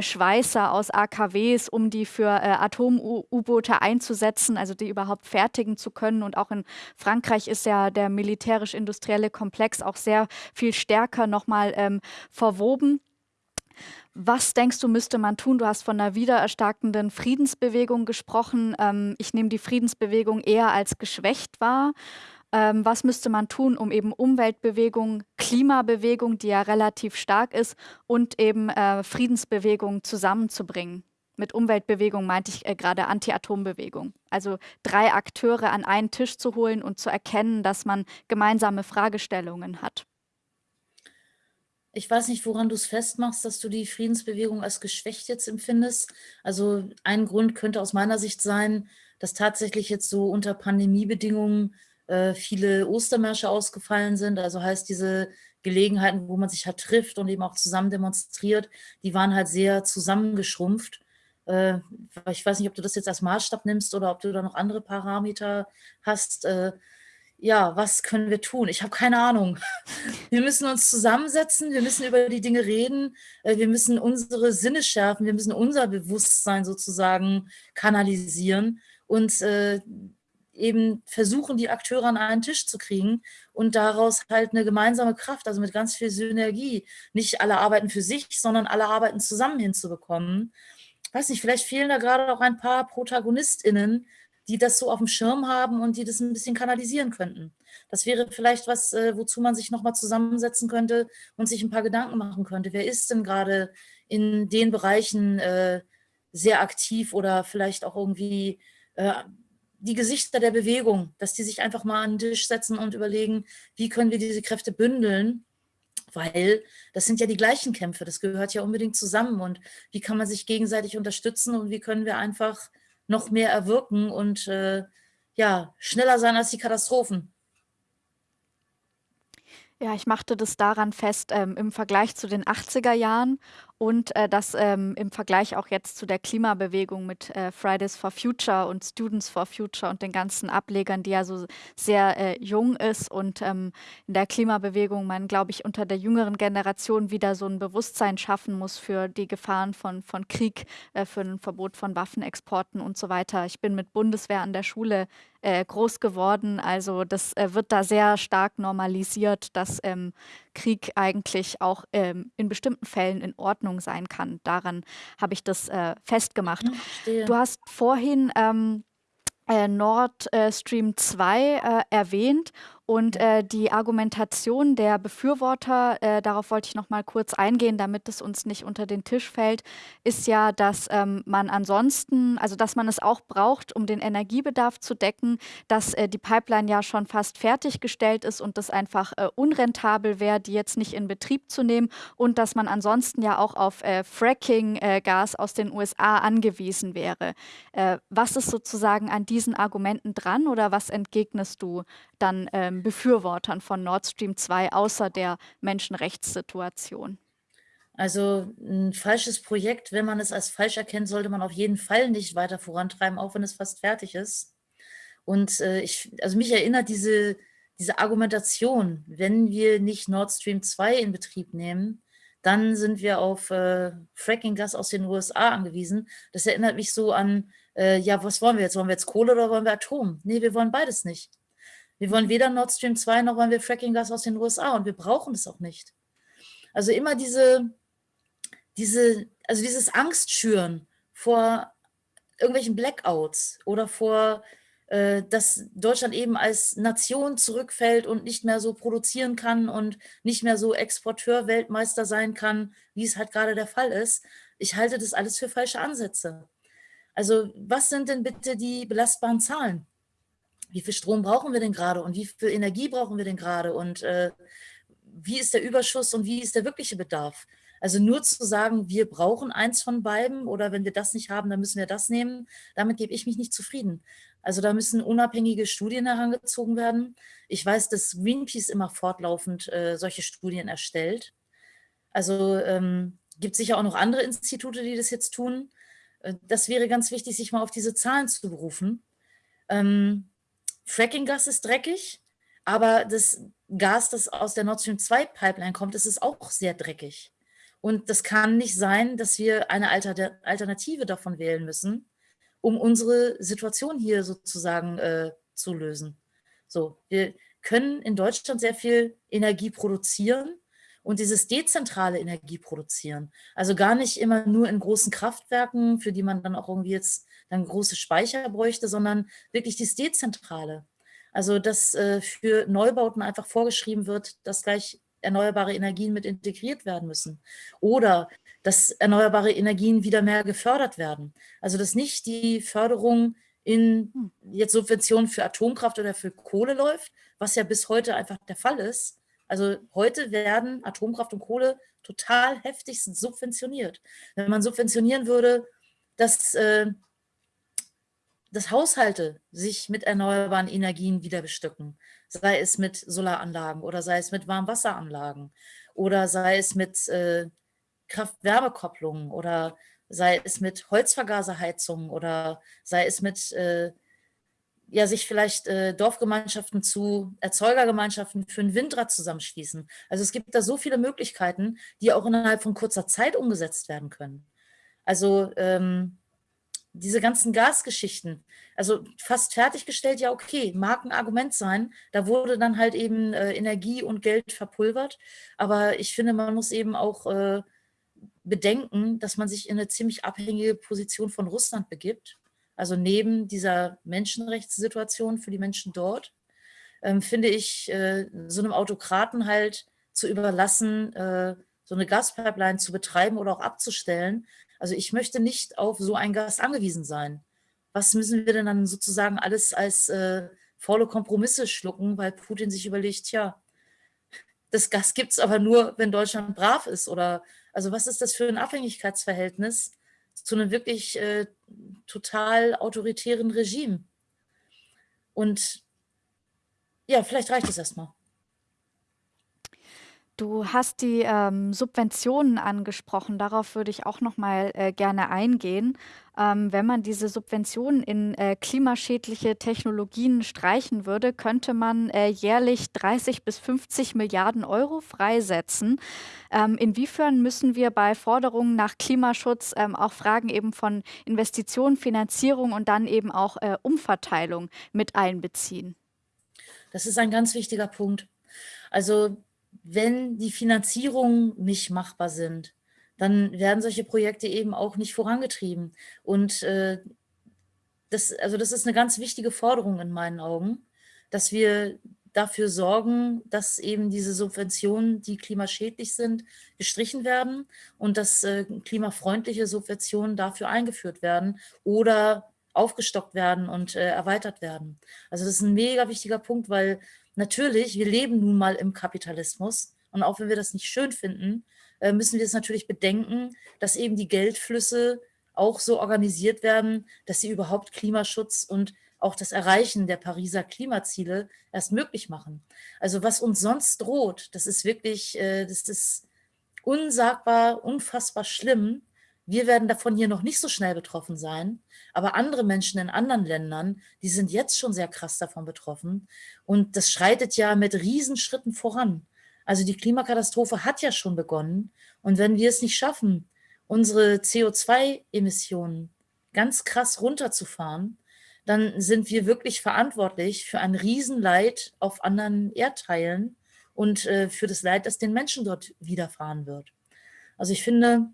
Schweißer aus AKWs, um die für Atom-U-Boote einzusetzen, also die überhaupt fertigen zu können. Und auch in Frankreich ist ja der militärisch-industrielle Komplex auch sehr viel stärker nochmal ähm, verwoben. Was denkst du, müsste man tun? Du hast von einer wiedererstarkenden Friedensbewegung gesprochen. Ähm, ich nehme die Friedensbewegung eher als geschwächt wahr. Ähm, was müsste man tun, um eben Umweltbewegung, Klimabewegung, die ja relativ stark ist, und eben äh, Friedensbewegung zusammenzubringen? Mit Umweltbewegung meinte ich äh, gerade Anti-Atom-Bewegung. Also drei Akteure an einen Tisch zu holen und zu erkennen, dass man gemeinsame Fragestellungen hat. Ich weiß nicht, woran du es festmachst, dass du die Friedensbewegung als geschwächt jetzt empfindest. Also ein Grund könnte aus meiner Sicht sein, dass tatsächlich jetzt so unter Pandemiebedingungen äh, viele Ostermärsche ausgefallen sind. Also heißt diese Gelegenheiten, wo man sich halt trifft und eben auch zusammen demonstriert, die waren halt sehr zusammengeschrumpft. Äh, ich weiß nicht, ob du das jetzt als Maßstab nimmst oder ob du da noch andere Parameter hast. Äh, ja, was können wir tun? Ich habe keine Ahnung. Wir müssen uns zusammensetzen, wir müssen über die Dinge reden, äh, wir müssen unsere Sinne schärfen, wir müssen unser Bewusstsein sozusagen kanalisieren und äh, eben versuchen, die Akteure an einen Tisch zu kriegen und daraus halt eine gemeinsame Kraft, also mit ganz viel Synergie, nicht alle arbeiten für sich, sondern alle arbeiten zusammen hinzubekommen. Weiß nicht, vielleicht fehlen da gerade auch ein paar ProtagonistInnen, die das so auf dem Schirm haben und die das ein bisschen kanalisieren könnten. Das wäre vielleicht was, äh, wozu man sich nochmal zusammensetzen könnte und sich ein paar Gedanken machen könnte. Wer ist denn gerade in den Bereichen äh, sehr aktiv oder vielleicht auch irgendwie äh, die Gesichter der Bewegung, dass die sich einfach mal an den Tisch setzen und überlegen, wie können wir diese Kräfte bündeln, weil das sind ja die gleichen Kämpfe, das gehört ja unbedingt zusammen und wie kann man sich gegenseitig unterstützen und wie können wir einfach noch mehr erwirken und äh, ja, schneller sein als die Katastrophen. Ja, ich machte das daran fest, ähm, im Vergleich zu den 80er Jahren und äh, das ähm, im Vergleich auch jetzt zu der Klimabewegung mit äh, Fridays for Future und Students for Future und den ganzen Ablegern, die ja so sehr äh, jung ist und ähm, in der Klimabewegung man, glaube ich, unter der jüngeren Generation wieder so ein Bewusstsein schaffen muss für die Gefahren von, von Krieg, äh, für ein Verbot von Waffenexporten und so weiter. Ich bin mit Bundeswehr an der Schule äh, groß geworden, also das äh, wird da sehr stark normalisiert, dass ähm, Krieg eigentlich auch ähm, in bestimmten Fällen in Ordnung sein kann. Daran habe ich das äh, festgemacht. Ja, du hast vorhin ähm, äh, Nord äh, Stream 2 äh, erwähnt und äh, die Argumentation der Befürworter, äh, darauf wollte ich noch mal kurz eingehen, damit es uns nicht unter den Tisch fällt, ist ja, dass ähm, man ansonsten, also dass man es auch braucht, um den Energiebedarf zu decken, dass äh, die Pipeline ja schon fast fertiggestellt ist und das einfach äh, unrentabel wäre, die jetzt nicht in Betrieb zu nehmen und dass man ansonsten ja auch auf äh, Fracking-Gas aus den USA angewiesen wäre. Äh, was ist sozusagen an diesen Argumenten dran oder was entgegnest du dann? Ähm, Befürwortern von Nord Stream 2 außer der Menschenrechtssituation? Also ein falsches Projekt, wenn man es als falsch erkennt, sollte man auf jeden Fall nicht weiter vorantreiben, auch wenn es fast fertig ist. Und äh, ich, also mich erinnert diese, diese Argumentation, wenn wir nicht Nord Stream 2 in Betrieb nehmen, dann sind wir auf äh, Fracking-Gas aus den USA angewiesen. Das erinnert mich so an, äh, ja, was wollen wir jetzt? Wollen wir jetzt Kohle oder wollen wir Atom? Nee, wir wollen beides nicht. Wir wollen weder Nord Stream 2 noch wollen wir Fracking-Gas aus den USA und wir brauchen es auch nicht. Also immer diese, diese, also dieses Angstschüren vor irgendwelchen Blackouts oder vor, äh, dass Deutschland eben als Nation zurückfällt und nicht mehr so produzieren kann und nicht mehr so Exporteur-Weltmeister sein kann, wie es halt gerade der Fall ist. Ich halte das alles für falsche Ansätze. Also was sind denn bitte die belastbaren Zahlen? Wie viel Strom brauchen wir denn gerade und wie viel Energie brauchen wir denn gerade und äh, wie ist der Überschuss und wie ist der wirkliche Bedarf? Also nur zu sagen, wir brauchen eins von beiden oder wenn wir das nicht haben, dann müssen wir das nehmen, damit gebe ich mich nicht zufrieden. Also da müssen unabhängige Studien herangezogen werden. Ich weiß, dass Greenpeace immer fortlaufend äh, solche Studien erstellt. Also ähm, gibt sicher auch noch andere Institute, die das jetzt tun. Äh, das wäre ganz wichtig, sich mal auf diese Zahlen zu berufen. Ähm, Fracking-Gas ist dreckig, aber das Gas, das aus der Nord Stream 2 Pipeline kommt, das ist auch sehr dreckig. Und das kann nicht sein, dass wir eine Alternative davon wählen müssen, um unsere Situation hier sozusagen äh, zu lösen. So, wir können in Deutschland sehr viel Energie produzieren und dieses dezentrale Energie produzieren. Also gar nicht immer nur in großen Kraftwerken, für die man dann auch irgendwie jetzt dann große Speicher bräuchte, sondern wirklich das Dezentrale. Also dass äh, für Neubauten einfach vorgeschrieben wird, dass gleich erneuerbare Energien mit integriert werden müssen. Oder dass erneuerbare Energien wieder mehr gefördert werden. Also dass nicht die Förderung in hm. jetzt Subventionen für Atomkraft oder für Kohle läuft, was ja bis heute einfach der Fall ist. Also heute werden Atomkraft und Kohle total heftig subventioniert. Wenn man subventionieren würde, dass äh, dass Haushalte sich mit erneuerbaren Energien wieder bestücken, sei es mit Solaranlagen oder sei es mit Warmwasseranlagen oder sei es mit äh, Kraft-Wärme-Kopplungen oder sei es mit Holzvergaserheizungen oder sei es mit äh, ja, sich vielleicht äh, Dorfgemeinschaften zu Erzeugergemeinschaften für ein Windrad zusammenschließen. Also es gibt da so viele Möglichkeiten, die auch innerhalb von kurzer Zeit umgesetzt werden können. Also ähm, diese ganzen Gasgeschichten, also fast fertiggestellt, ja okay, mag ein Argument sein. Da wurde dann halt eben äh, Energie und Geld verpulvert. Aber ich finde, man muss eben auch äh, bedenken, dass man sich in eine ziemlich abhängige Position von Russland begibt. Also neben dieser Menschenrechtssituation für die Menschen dort, ähm, finde ich, äh, so einem Autokraten halt zu überlassen, äh, so eine Gaspipeline zu betreiben oder auch abzustellen, also ich möchte nicht auf so ein Gas angewiesen sein. Was müssen wir denn dann sozusagen alles als äh, faule Kompromisse schlucken, weil Putin sich überlegt, ja, das Gas gibt es aber nur, wenn Deutschland brav ist. Oder also was ist das für ein Abhängigkeitsverhältnis zu einem wirklich äh, total autoritären Regime? Und ja, vielleicht reicht es erstmal. Du hast die ähm, Subventionen angesprochen. Darauf würde ich auch noch mal äh, gerne eingehen. Ähm, wenn man diese Subventionen in äh, klimaschädliche Technologien streichen würde, könnte man äh, jährlich 30 bis 50 Milliarden Euro freisetzen. Ähm, inwiefern müssen wir bei Forderungen nach Klimaschutz ähm, auch Fragen eben von Investitionen, Finanzierung und dann eben auch äh, Umverteilung mit einbeziehen? Das ist ein ganz wichtiger Punkt. Also wenn die Finanzierungen nicht machbar sind, dann werden solche Projekte eben auch nicht vorangetrieben. Und äh, das, also das ist eine ganz wichtige Forderung in meinen Augen, dass wir dafür sorgen, dass eben diese Subventionen, die klimaschädlich sind, gestrichen werden und dass äh, klimafreundliche Subventionen dafür eingeführt werden oder aufgestockt werden und äh, erweitert werden. Also das ist ein mega wichtiger Punkt, weil natürlich, wir leben nun mal im Kapitalismus und auch wenn wir das nicht schön finden, äh, müssen wir es natürlich bedenken, dass eben die Geldflüsse auch so organisiert werden, dass sie überhaupt Klimaschutz und auch das Erreichen der Pariser Klimaziele erst möglich machen. Also was uns sonst droht, das ist wirklich, äh, das ist unsagbar, unfassbar schlimm. Wir werden davon hier noch nicht so schnell betroffen sein, aber andere Menschen in anderen Ländern, die sind jetzt schon sehr krass davon betroffen. Und das schreitet ja mit Riesenschritten voran. Also die Klimakatastrophe hat ja schon begonnen. Und wenn wir es nicht schaffen, unsere CO2-Emissionen ganz krass runterzufahren, dann sind wir wirklich verantwortlich für ein Riesenleid auf anderen Erdteilen und äh, für das Leid, das den Menschen dort widerfahren wird. Also ich finde,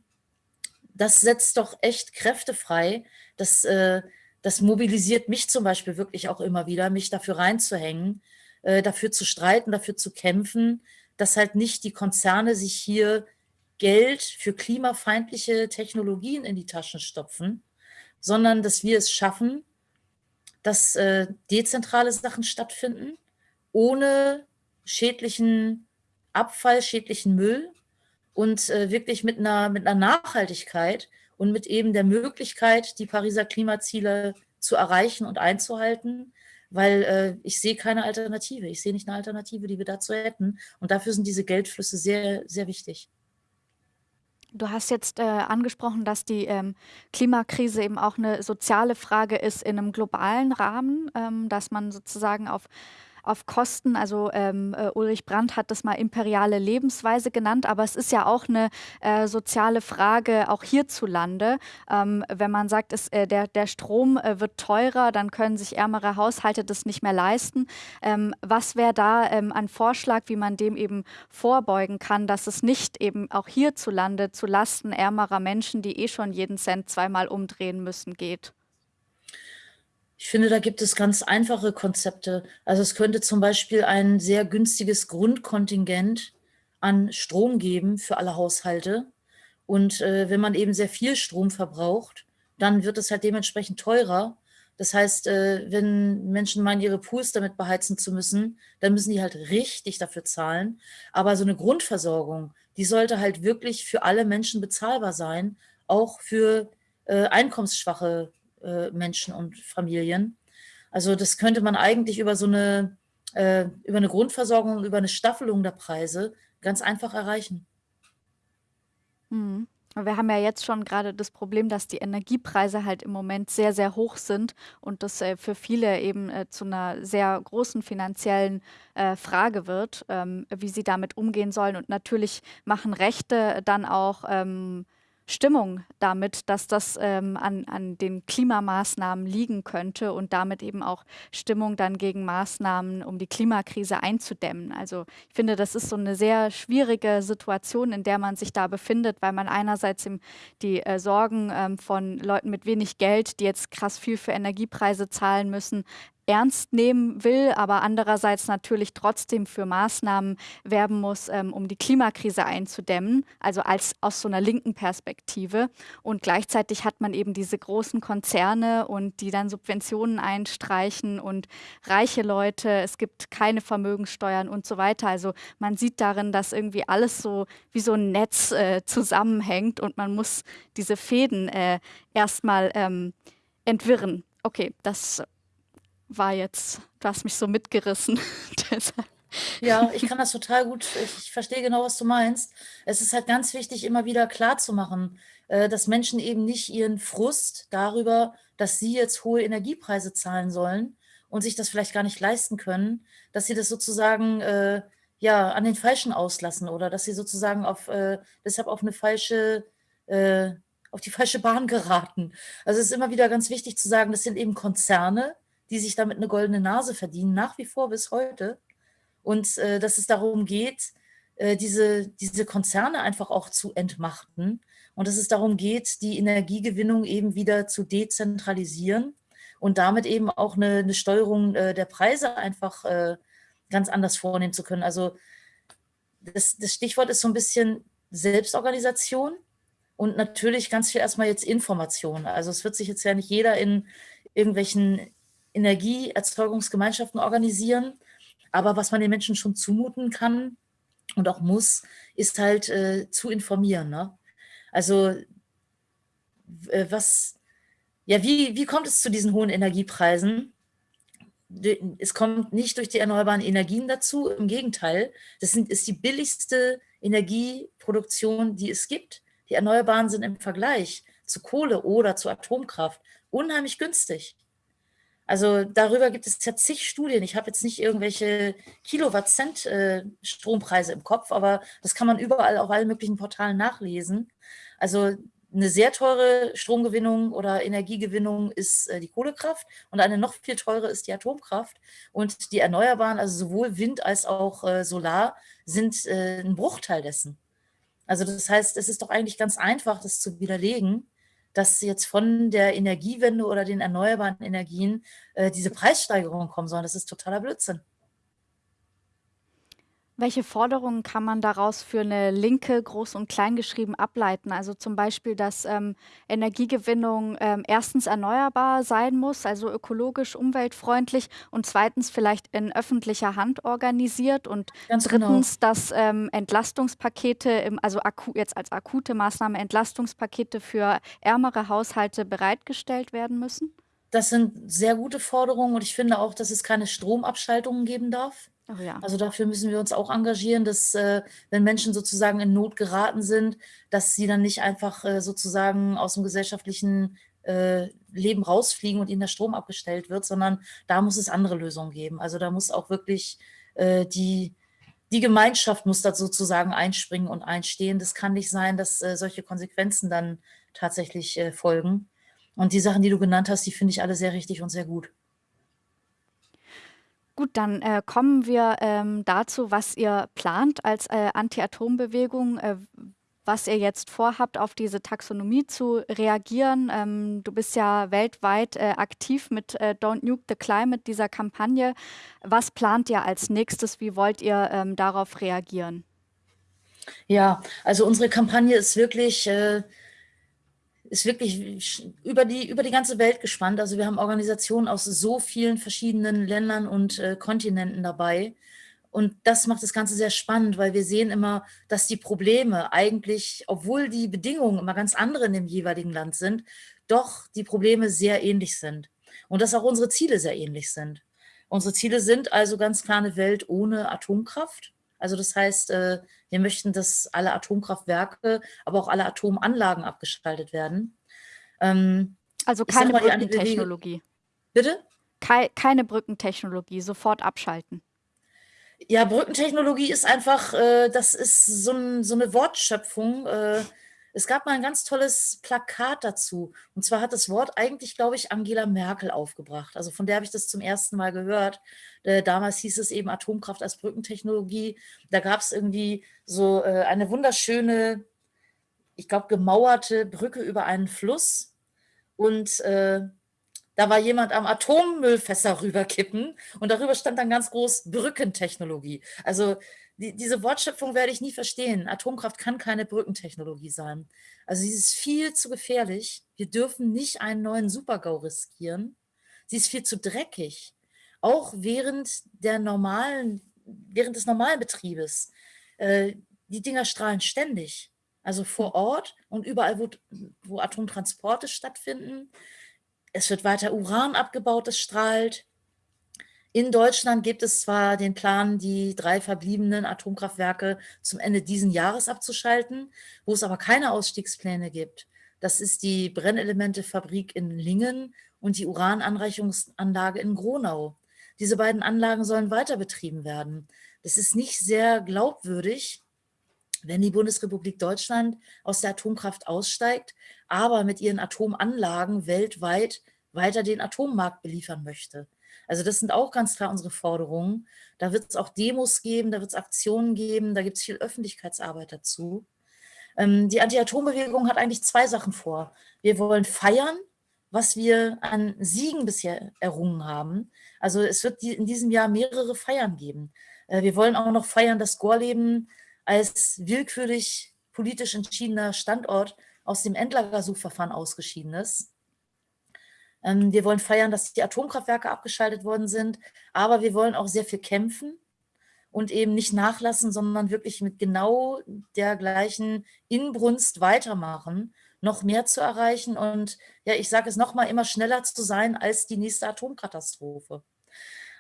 das setzt doch echt Kräfte frei. Das, äh, das mobilisiert mich zum Beispiel wirklich auch immer wieder, mich dafür reinzuhängen, äh, dafür zu streiten, dafür zu kämpfen, dass halt nicht die Konzerne sich hier Geld für klimafeindliche Technologien in die Taschen stopfen, sondern dass wir es schaffen, dass äh, dezentrale Sachen stattfinden, ohne schädlichen Abfall, schädlichen Müll und äh, wirklich mit einer, mit einer Nachhaltigkeit und mit eben der Möglichkeit, die Pariser Klimaziele zu erreichen und einzuhalten, weil äh, ich sehe keine Alternative. Ich sehe nicht eine Alternative, die wir dazu hätten. Und dafür sind diese Geldflüsse sehr, sehr wichtig. Du hast jetzt äh, angesprochen, dass die ähm, Klimakrise eben auch eine soziale Frage ist in einem globalen Rahmen, ähm, dass man sozusagen auf auf Kosten, also ähm, äh, Ulrich Brandt hat das mal imperiale Lebensweise genannt, aber es ist ja auch eine äh, soziale Frage, auch hierzulande. Ähm, wenn man sagt, es, äh, der, der Strom äh, wird teurer, dann können sich ärmere Haushalte das nicht mehr leisten. Ähm, was wäre da ähm, ein Vorschlag, wie man dem eben vorbeugen kann, dass es nicht eben auch hierzulande zu Lasten ärmerer Menschen, die eh schon jeden Cent zweimal umdrehen müssen, geht? Ich finde, da gibt es ganz einfache Konzepte. Also es könnte zum Beispiel ein sehr günstiges Grundkontingent an Strom geben für alle Haushalte. Und äh, wenn man eben sehr viel Strom verbraucht, dann wird es halt dementsprechend teurer. Das heißt, äh, wenn Menschen meinen, ihre Pools damit beheizen zu müssen, dann müssen die halt richtig dafür zahlen. Aber so eine Grundversorgung, die sollte halt wirklich für alle Menschen bezahlbar sein, auch für äh, einkommensschwache äh, Menschen und Familien. Also das könnte man eigentlich über so eine, äh, über eine Grundversorgung, über eine Staffelung der Preise ganz einfach erreichen. Mhm. Wir haben ja jetzt schon gerade das Problem, dass die Energiepreise halt im Moment sehr, sehr hoch sind und das äh, für viele eben äh, zu einer sehr großen finanziellen äh, Frage wird, ähm, wie sie damit umgehen sollen. Und natürlich machen Rechte dann auch ähm, Stimmung damit, dass das ähm, an, an den Klimamaßnahmen liegen könnte und damit eben auch Stimmung dann gegen Maßnahmen, um die Klimakrise einzudämmen. Also ich finde, das ist so eine sehr schwierige Situation, in der man sich da befindet, weil man einerseits die äh, Sorgen ähm, von Leuten mit wenig Geld, die jetzt krass viel für Energiepreise zahlen müssen, ernst nehmen will, aber andererseits natürlich trotzdem für Maßnahmen werben muss, ähm, um die Klimakrise einzudämmen, also als aus so einer linken Perspektive. Und gleichzeitig hat man eben diese großen Konzerne und die dann Subventionen einstreichen und reiche Leute, es gibt keine Vermögenssteuern und so weiter. Also man sieht darin, dass irgendwie alles so wie so ein Netz äh, zusammenhängt und man muss diese Fäden äh, erstmal ähm, entwirren. Okay, das war jetzt, du hast mich so mitgerissen. ja, ich kann das total gut, ich verstehe genau, was du meinst. Es ist halt ganz wichtig, immer wieder klar zu äh, dass Menschen eben nicht ihren Frust darüber, dass sie jetzt hohe Energiepreise zahlen sollen und sich das vielleicht gar nicht leisten können, dass sie das sozusagen äh, ja, an den Falschen auslassen oder dass sie sozusagen auf, äh, deshalb auf eine falsche, äh, auf die falsche Bahn geraten. Also es ist immer wieder ganz wichtig zu sagen, das sind eben Konzerne, die sich damit eine goldene Nase verdienen, nach wie vor bis heute. Und äh, dass es darum geht, äh, diese, diese Konzerne einfach auch zu entmachten und dass es darum geht, die Energiegewinnung eben wieder zu dezentralisieren und damit eben auch eine, eine Steuerung äh, der Preise einfach äh, ganz anders vornehmen zu können. Also das, das Stichwort ist so ein bisschen Selbstorganisation und natürlich ganz viel erstmal jetzt Information. Also es wird sich jetzt ja nicht jeder in irgendwelchen Energieerzeugungsgemeinschaften organisieren. Aber was man den Menschen schon zumuten kann und auch muss, ist halt äh, zu informieren. Ne? Also äh, was, ja, wie, wie kommt es zu diesen hohen Energiepreisen? Es kommt nicht durch die erneuerbaren Energien dazu, im Gegenteil, das sind, ist die billigste Energieproduktion, die es gibt. Die Erneuerbaren sind im Vergleich zu Kohle oder zu Atomkraft unheimlich günstig. Also darüber gibt es ja zig Studien. Ich habe jetzt nicht irgendwelche Kilowatt-Cent äh, Strompreise im Kopf, aber das kann man überall auf allen möglichen Portalen nachlesen. Also eine sehr teure Stromgewinnung oder Energiegewinnung ist äh, die Kohlekraft und eine noch viel teure ist die Atomkraft. Und die Erneuerbaren, also sowohl Wind als auch äh, Solar, sind ein Bruchteil dessen. Also das heißt, es ist doch eigentlich ganz einfach, das zu widerlegen dass jetzt von der Energiewende oder den erneuerbaren Energien äh, diese Preissteigerungen kommen sollen. Das ist totaler Blödsinn. Welche Forderungen kann man daraus für eine Linke groß und klein geschrieben ableiten? Also zum Beispiel, dass ähm, Energiegewinnung ähm, erstens erneuerbar sein muss, also ökologisch, umweltfreundlich und zweitens vielleicht in öffentlicher Hand organisiert und Ganz genau. drittens, genau. dass ähm, Entlastungspakete, im, also jetzt als akute Maßnahme Entlastungspakete für ärmere Haushalte bereitgestellt werden müssen? Das sind sehr gute Forderungen und ich finde auch, dass es keine Stromabschaltungen geben darf. Oh ja. Also dafür müssen wir uns auch engagieren, dass äh, wenn Menschen sozusagen in Not geraten sind, dass sie dann nicht einfach äh, sozusagen aus dem gesellschaftlichen äh, Leben rausfliegen und ihnen der Strom abgestellt wird, sondern da muss es andere Lösungen geben. Also da muss auch wirklich äh, die, die Gemeinschaft muss da sozusagen einspringen und einstehen. Das kann nicht sein, dass äh, solche Konsequenzen dann tatsächlich äh, folgen. Und die Sachen, die du genannt hast, die finde ich alle sehr richtig und sehr gut. Gut, dann äh, kommen wir ähm, dazu, was ihr plant als äh, Anti-Atom-Bewegung, äh, was ihr jetzt vorhabt, auf diese Taxonomie zu reagieren. Ähm, du bist ja weltweit äh, aktiv mit äh, Don't Nuke the Climate, dieser Kampagne. Was plant ihr als nächstes? Wie wollt ihr ähm, darauf reagieren? Ja, also unsere Kampagne ist wirklich äh, ist wirklich über die, über die ganze Welt gespannt. Also wir haben Organisationen aus so vielen verschiedenen Ländern und äh, Kontinenten dabei. Und das macht das Ganze sehr spannend, weil wir sehen immer, dass die Probleme eigentlich, obwohl die Bedingungen immer ganz andere in dem jeweiligen Land sind, doch die Probleme sehr ähnlich sind. Und dass auch unsere Ziele sehr ähnlich sind. Unsere Ziele sind also ganz klar eine Welt ohne Atomkraft, Also das heißt, äh, wir möchten, dass alle Atomkraftwerke, aber auch alle Atomanlagen abgeschaltet werden. Ähm, also keine Brückentechnologie. Bitte? keine Brückentechnologie, sofort abschalten. Ja, Brückentechnologie ist einfach, äh, das ist so, ein, so, eine Wortschöpfung. Äh, es gab mal ein ganz tolles Plakat dazu. Und zwar hat das Wort eigentlich, glaube ich, Angela Merkel aufgebracht. Also von der habe ich das zum ersten Mal gehört. Äh, damals hieß es eben Atomkraft als Brückentechnologie. Da gab es irgendwie so äh, eine wunderschöne, ich glaube, gemauerte Brücke über einen Fluss. Und äh, da war jemand am Atommüllfässer rüberkippen und darüber stand dann ganz groß Brückentechnologie. Also die, diese Wortschöpfung werde ich nie verstehen. Atomkraft kann keine Brückentechnologie sein. Also sie ist viel zu gefährlich. Wir dürfen nicht einen neuen Supergau riskieren. Sie ist viel zu dreckig. Auch während der normalen, während des normalen Betriebes. Äh, die Dinger strahlen ständig. Also vor hm. Ort und überall, wo, wo Atomtransporte stattfinden. Es wird weiter Uran abgebaut, es strahlt. In Deutschland gibt es zwar den Plan, die drei verbliebenen Atomkraftwerke zum Ende diesen Jahres abzuschalten, wo es aber keine Ausstiegspläne gibt. Das ist die Brennelementefabrik in Lingen und die Urananreichungsanlage in Gronau. Diese beiden Anlagen sollen weiter betrieben werden. Das ist nicht sehr glaubwürdig, wenn die Bundesrepublik Deutschland aus der Atomkraft aussteigt, aber mit ihren Atomanlagen weltweit weiter den Atommarkt beliefern möchte. Also das sind auch ganz klar unsere Forderungen. Da wird es auch Demos geben, da wird es Aktionen geben, da gibt es viel Öffentlichkeitsarbeit dazu. Ähm, die Anti-Atom-Bewegung hat eigentlich zwei Sachen vor. Wir wollen feiern, was wir an Siegen bisher errungen haben. Also es wird die, in diesem Jahr mehrere Feiern geben. Äh, wir wollen auch noch feiern, dass Gorleben als willkürlich politisch entschiedener Standort aus dem Endlagersuchverfahren ausgeschieden ist. Ähm, wir wollen feiern, dass die Atomkraftwerke abgeschaltet worden sind, aber wir wollen auch sehr viel kämpfen und eben nicht nachlassen, sondern wirklich mit genau der gleichen Inbrunst weitermachen, noch mehr zu erreichen und ja, ich sage es nochmal, immer schneller zu sein als die nächste Atomkatastrophe.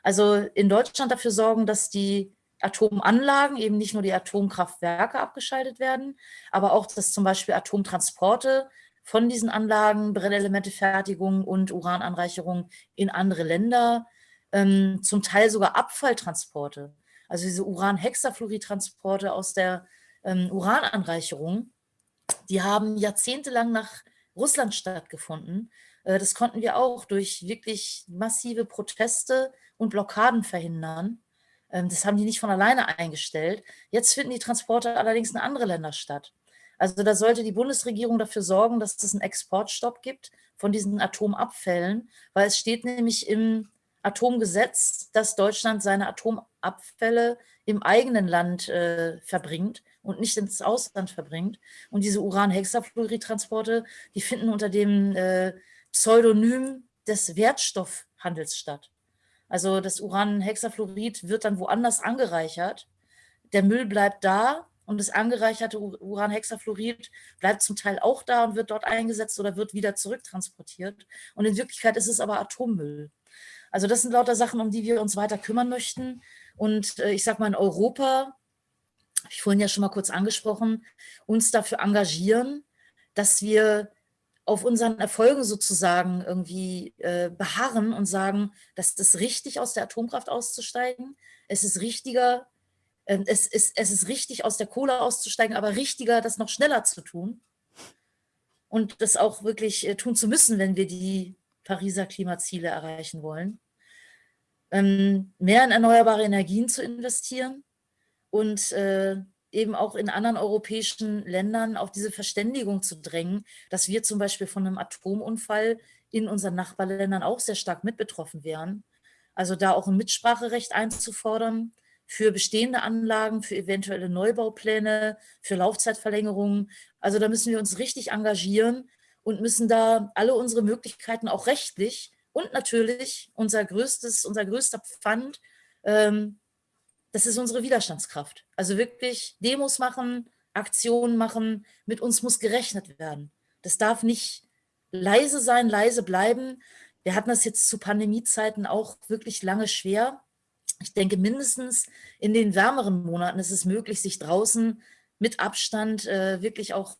Also in Deutschland dafür sorgen, dass die Atomanlagen, eben nicht nur die Atomkraftwerke abgeschaltet werden, aber auch, dass zum Beispiel Atomtransporte von diesen Anlagen, Brennelementefertigung und Urananreicherung in andere Länder, ähm, zum Teil sogar Abfalltransporte. Also diese Uran-Hexafluorid-Transporte aus der ähm, Urananreicherung, die haben jahrzehntelang nach Russland stattgefunden. Äh, das konnten wir auch durch wirklich massive Proteste und Blockaden verhindern. Ähm, das haben die nicht von alleine eingestellt. Jetzt finden die Transporte allerdings in andere Länder statt. Also da sollte die Bundesregierung dafür sorgen, dass es einen Exportstopp gibt von diesen Atomabfällen, weil es steht nämlich im Atomgesetz, dass Deutschland seine Atomabfälle im eigenen Land äh, verbringt und nicht ins Ausland verbringt. Und diese Uran-Hexafluorid-Transporte, die finden unter dem äh, Pseudonym des Wertstoffhandels statt. Also das Uran-Hexafluorid wird dann woanders angereichert. Der Müll bleibt da und das angereicherte Uranhexafluorid bleibt zum Teil auch da und wird dort eingesetzt oder wird wieder zurücktransportiert. Und in Wirklichkeit ist es aber Atommüll. Also das sind lauter Sachen, um die wir uns weiter kümmern möchten. Und äh, ich sage mal, in Europa, habe ich vorhin ja schon mal kurz angesprochen, uns dafür engagieren, dass wir auf unseren Erfolgen sozusagen irgendwie äh, beharren und sagen, dass es ist richtig, aus der Atomkraft auszusteigen. Es ist richtiger, es ist, es ist richtig, aus der Kohle auszusteigen, aber richtiger, das noch schneller zu tun und das auch wirklich äh, tun zu müssen, wenn wir die Pariser Klimaziele erreichen wollen. Ähm, mehr in erneuerbare Energien zu investieren und äh, eben auch in anderen europäischen Ländern auf diese Verständigung zu drängen, dass wir zum Beispiel von einem Atomunfall in unseren Nachbarländern auch sehr stark mit betroffen wären. Also da auch ein Mitspracherecht einzufordern, für bestehende Anlagen, für eventuelle Neubaupläne, für Laufzeitverlängerungen. Also da müssen wir uns richtig engagieren und müssen da alle unsere Möglichkeiten auch rechtlich und natürlich unser größtes, unser größter Pfand, ähm, das ist unsere Widerstandskraft. Also wirklich Demos machen, Aktionen machen, mit uns muss gerechnet werden. Das darf nicht leise sein, leise bleiben. Wir hatten das jetzt zu Pandemiezeiten auch wirklich lange schwer ich denke, mindestens in den wärmeren Monaten ist es möglich, sich draußen mit Abstand äh, wirklich auch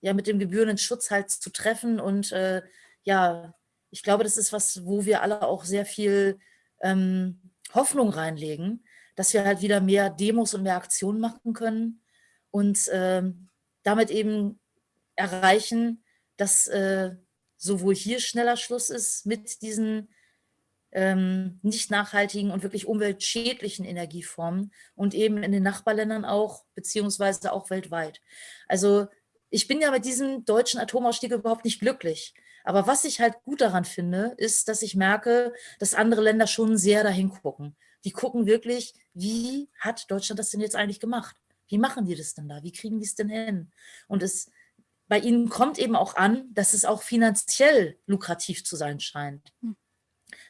ja, mit dem gebührenden Schutz halt zu treffen. Und äh, ja, ich glaube, das ist was, wo wir alle auch sehr viel ähm, Hoffnung reinlegen, dass wir halt wieder mehr Demos und mehr Aktionen machen können und äh, damit eben erreichen, dass äh, sowohl hier schneller Schluss ist mit diesen ähm, nicht nachhaltigen und wirklich umweltschädlichen Energieformen und eben in den Nachbarländern auch, beziehungsweise auch weltweit. Also ich bin ja mit diesem deutschen Atomausstieg überhaupt nicht glücklich. Aber was ich halt gut daran finde, ist, dass ich merke, dass andere Länder schon sehr dahin gucken. Die gucken wirklich, wie hat Deutschland das denn jetzt eigentlich gemacht? Wie machen die das denn da? Wie kriegen die es denn hin? Und es, bei ihnen kommt eben auch an, dass es auch finanziell lukrativ zu sein scheint.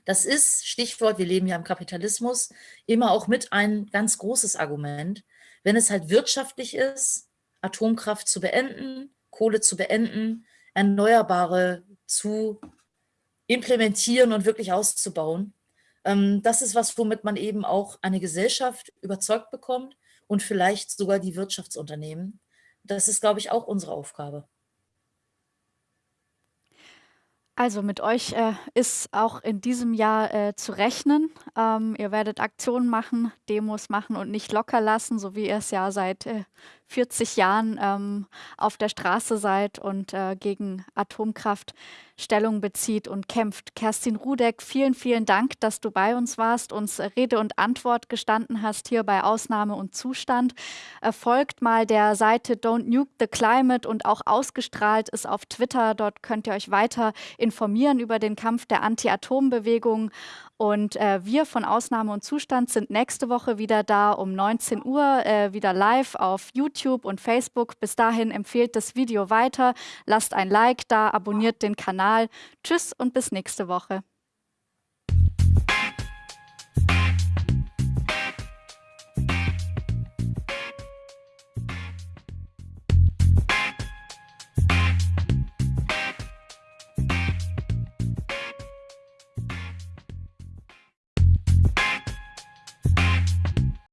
Das ist, Stichwort, wir leben ja im Kapitalismus, immer auch mit ein ganz großes Argument. Wenn es halt wirtschaftlich ist, Atomkraft zu beenden, Kohle zu beenden, Erneuerbare zu implementieren und wirklich auszubauen. Ähm, das ist was, womit man eben auch eine Gesellschaft überzeugt bekommt und vielleicht sogar die Wirtschaftsunternehmen. Das ist, glaube ich, auch unsere Aufgabe. Also mit euch äh, ist auch in diesem Jahr äh, zu rechnen. Ähm, ihr werdet Aktionen machen, Demos machen und nicht locker lassen, so wie ihr es ja seit äh, 40 Jahren ähm, auf der Straße seid und äh, gegen Atomkraft Stellung bezieht und kämpft. Kerstin Rudeck, vielen, vielen Dank, dass du bei uns warst, uns Rede und Antwort gestanden hast hier bei Ausnahme und Zustand. Folgt mal der Seite Don't Nuke the Climate und auch ausgestrahlt ist auf Twitter. Dort könnt ihr euch weiter informieren über den Kampf der Anti-Atom-Bewegung. Und äh, wir von Ausnahme und Zustand sind nächste Woche wieder da um 19 Uhr, äh, wieder live auf YouTube und Facebook. Bis dahin empfehlt das Video weiter, lasst ein Like da, abonniert den Kanal. Tschüss und bis nächste Woche.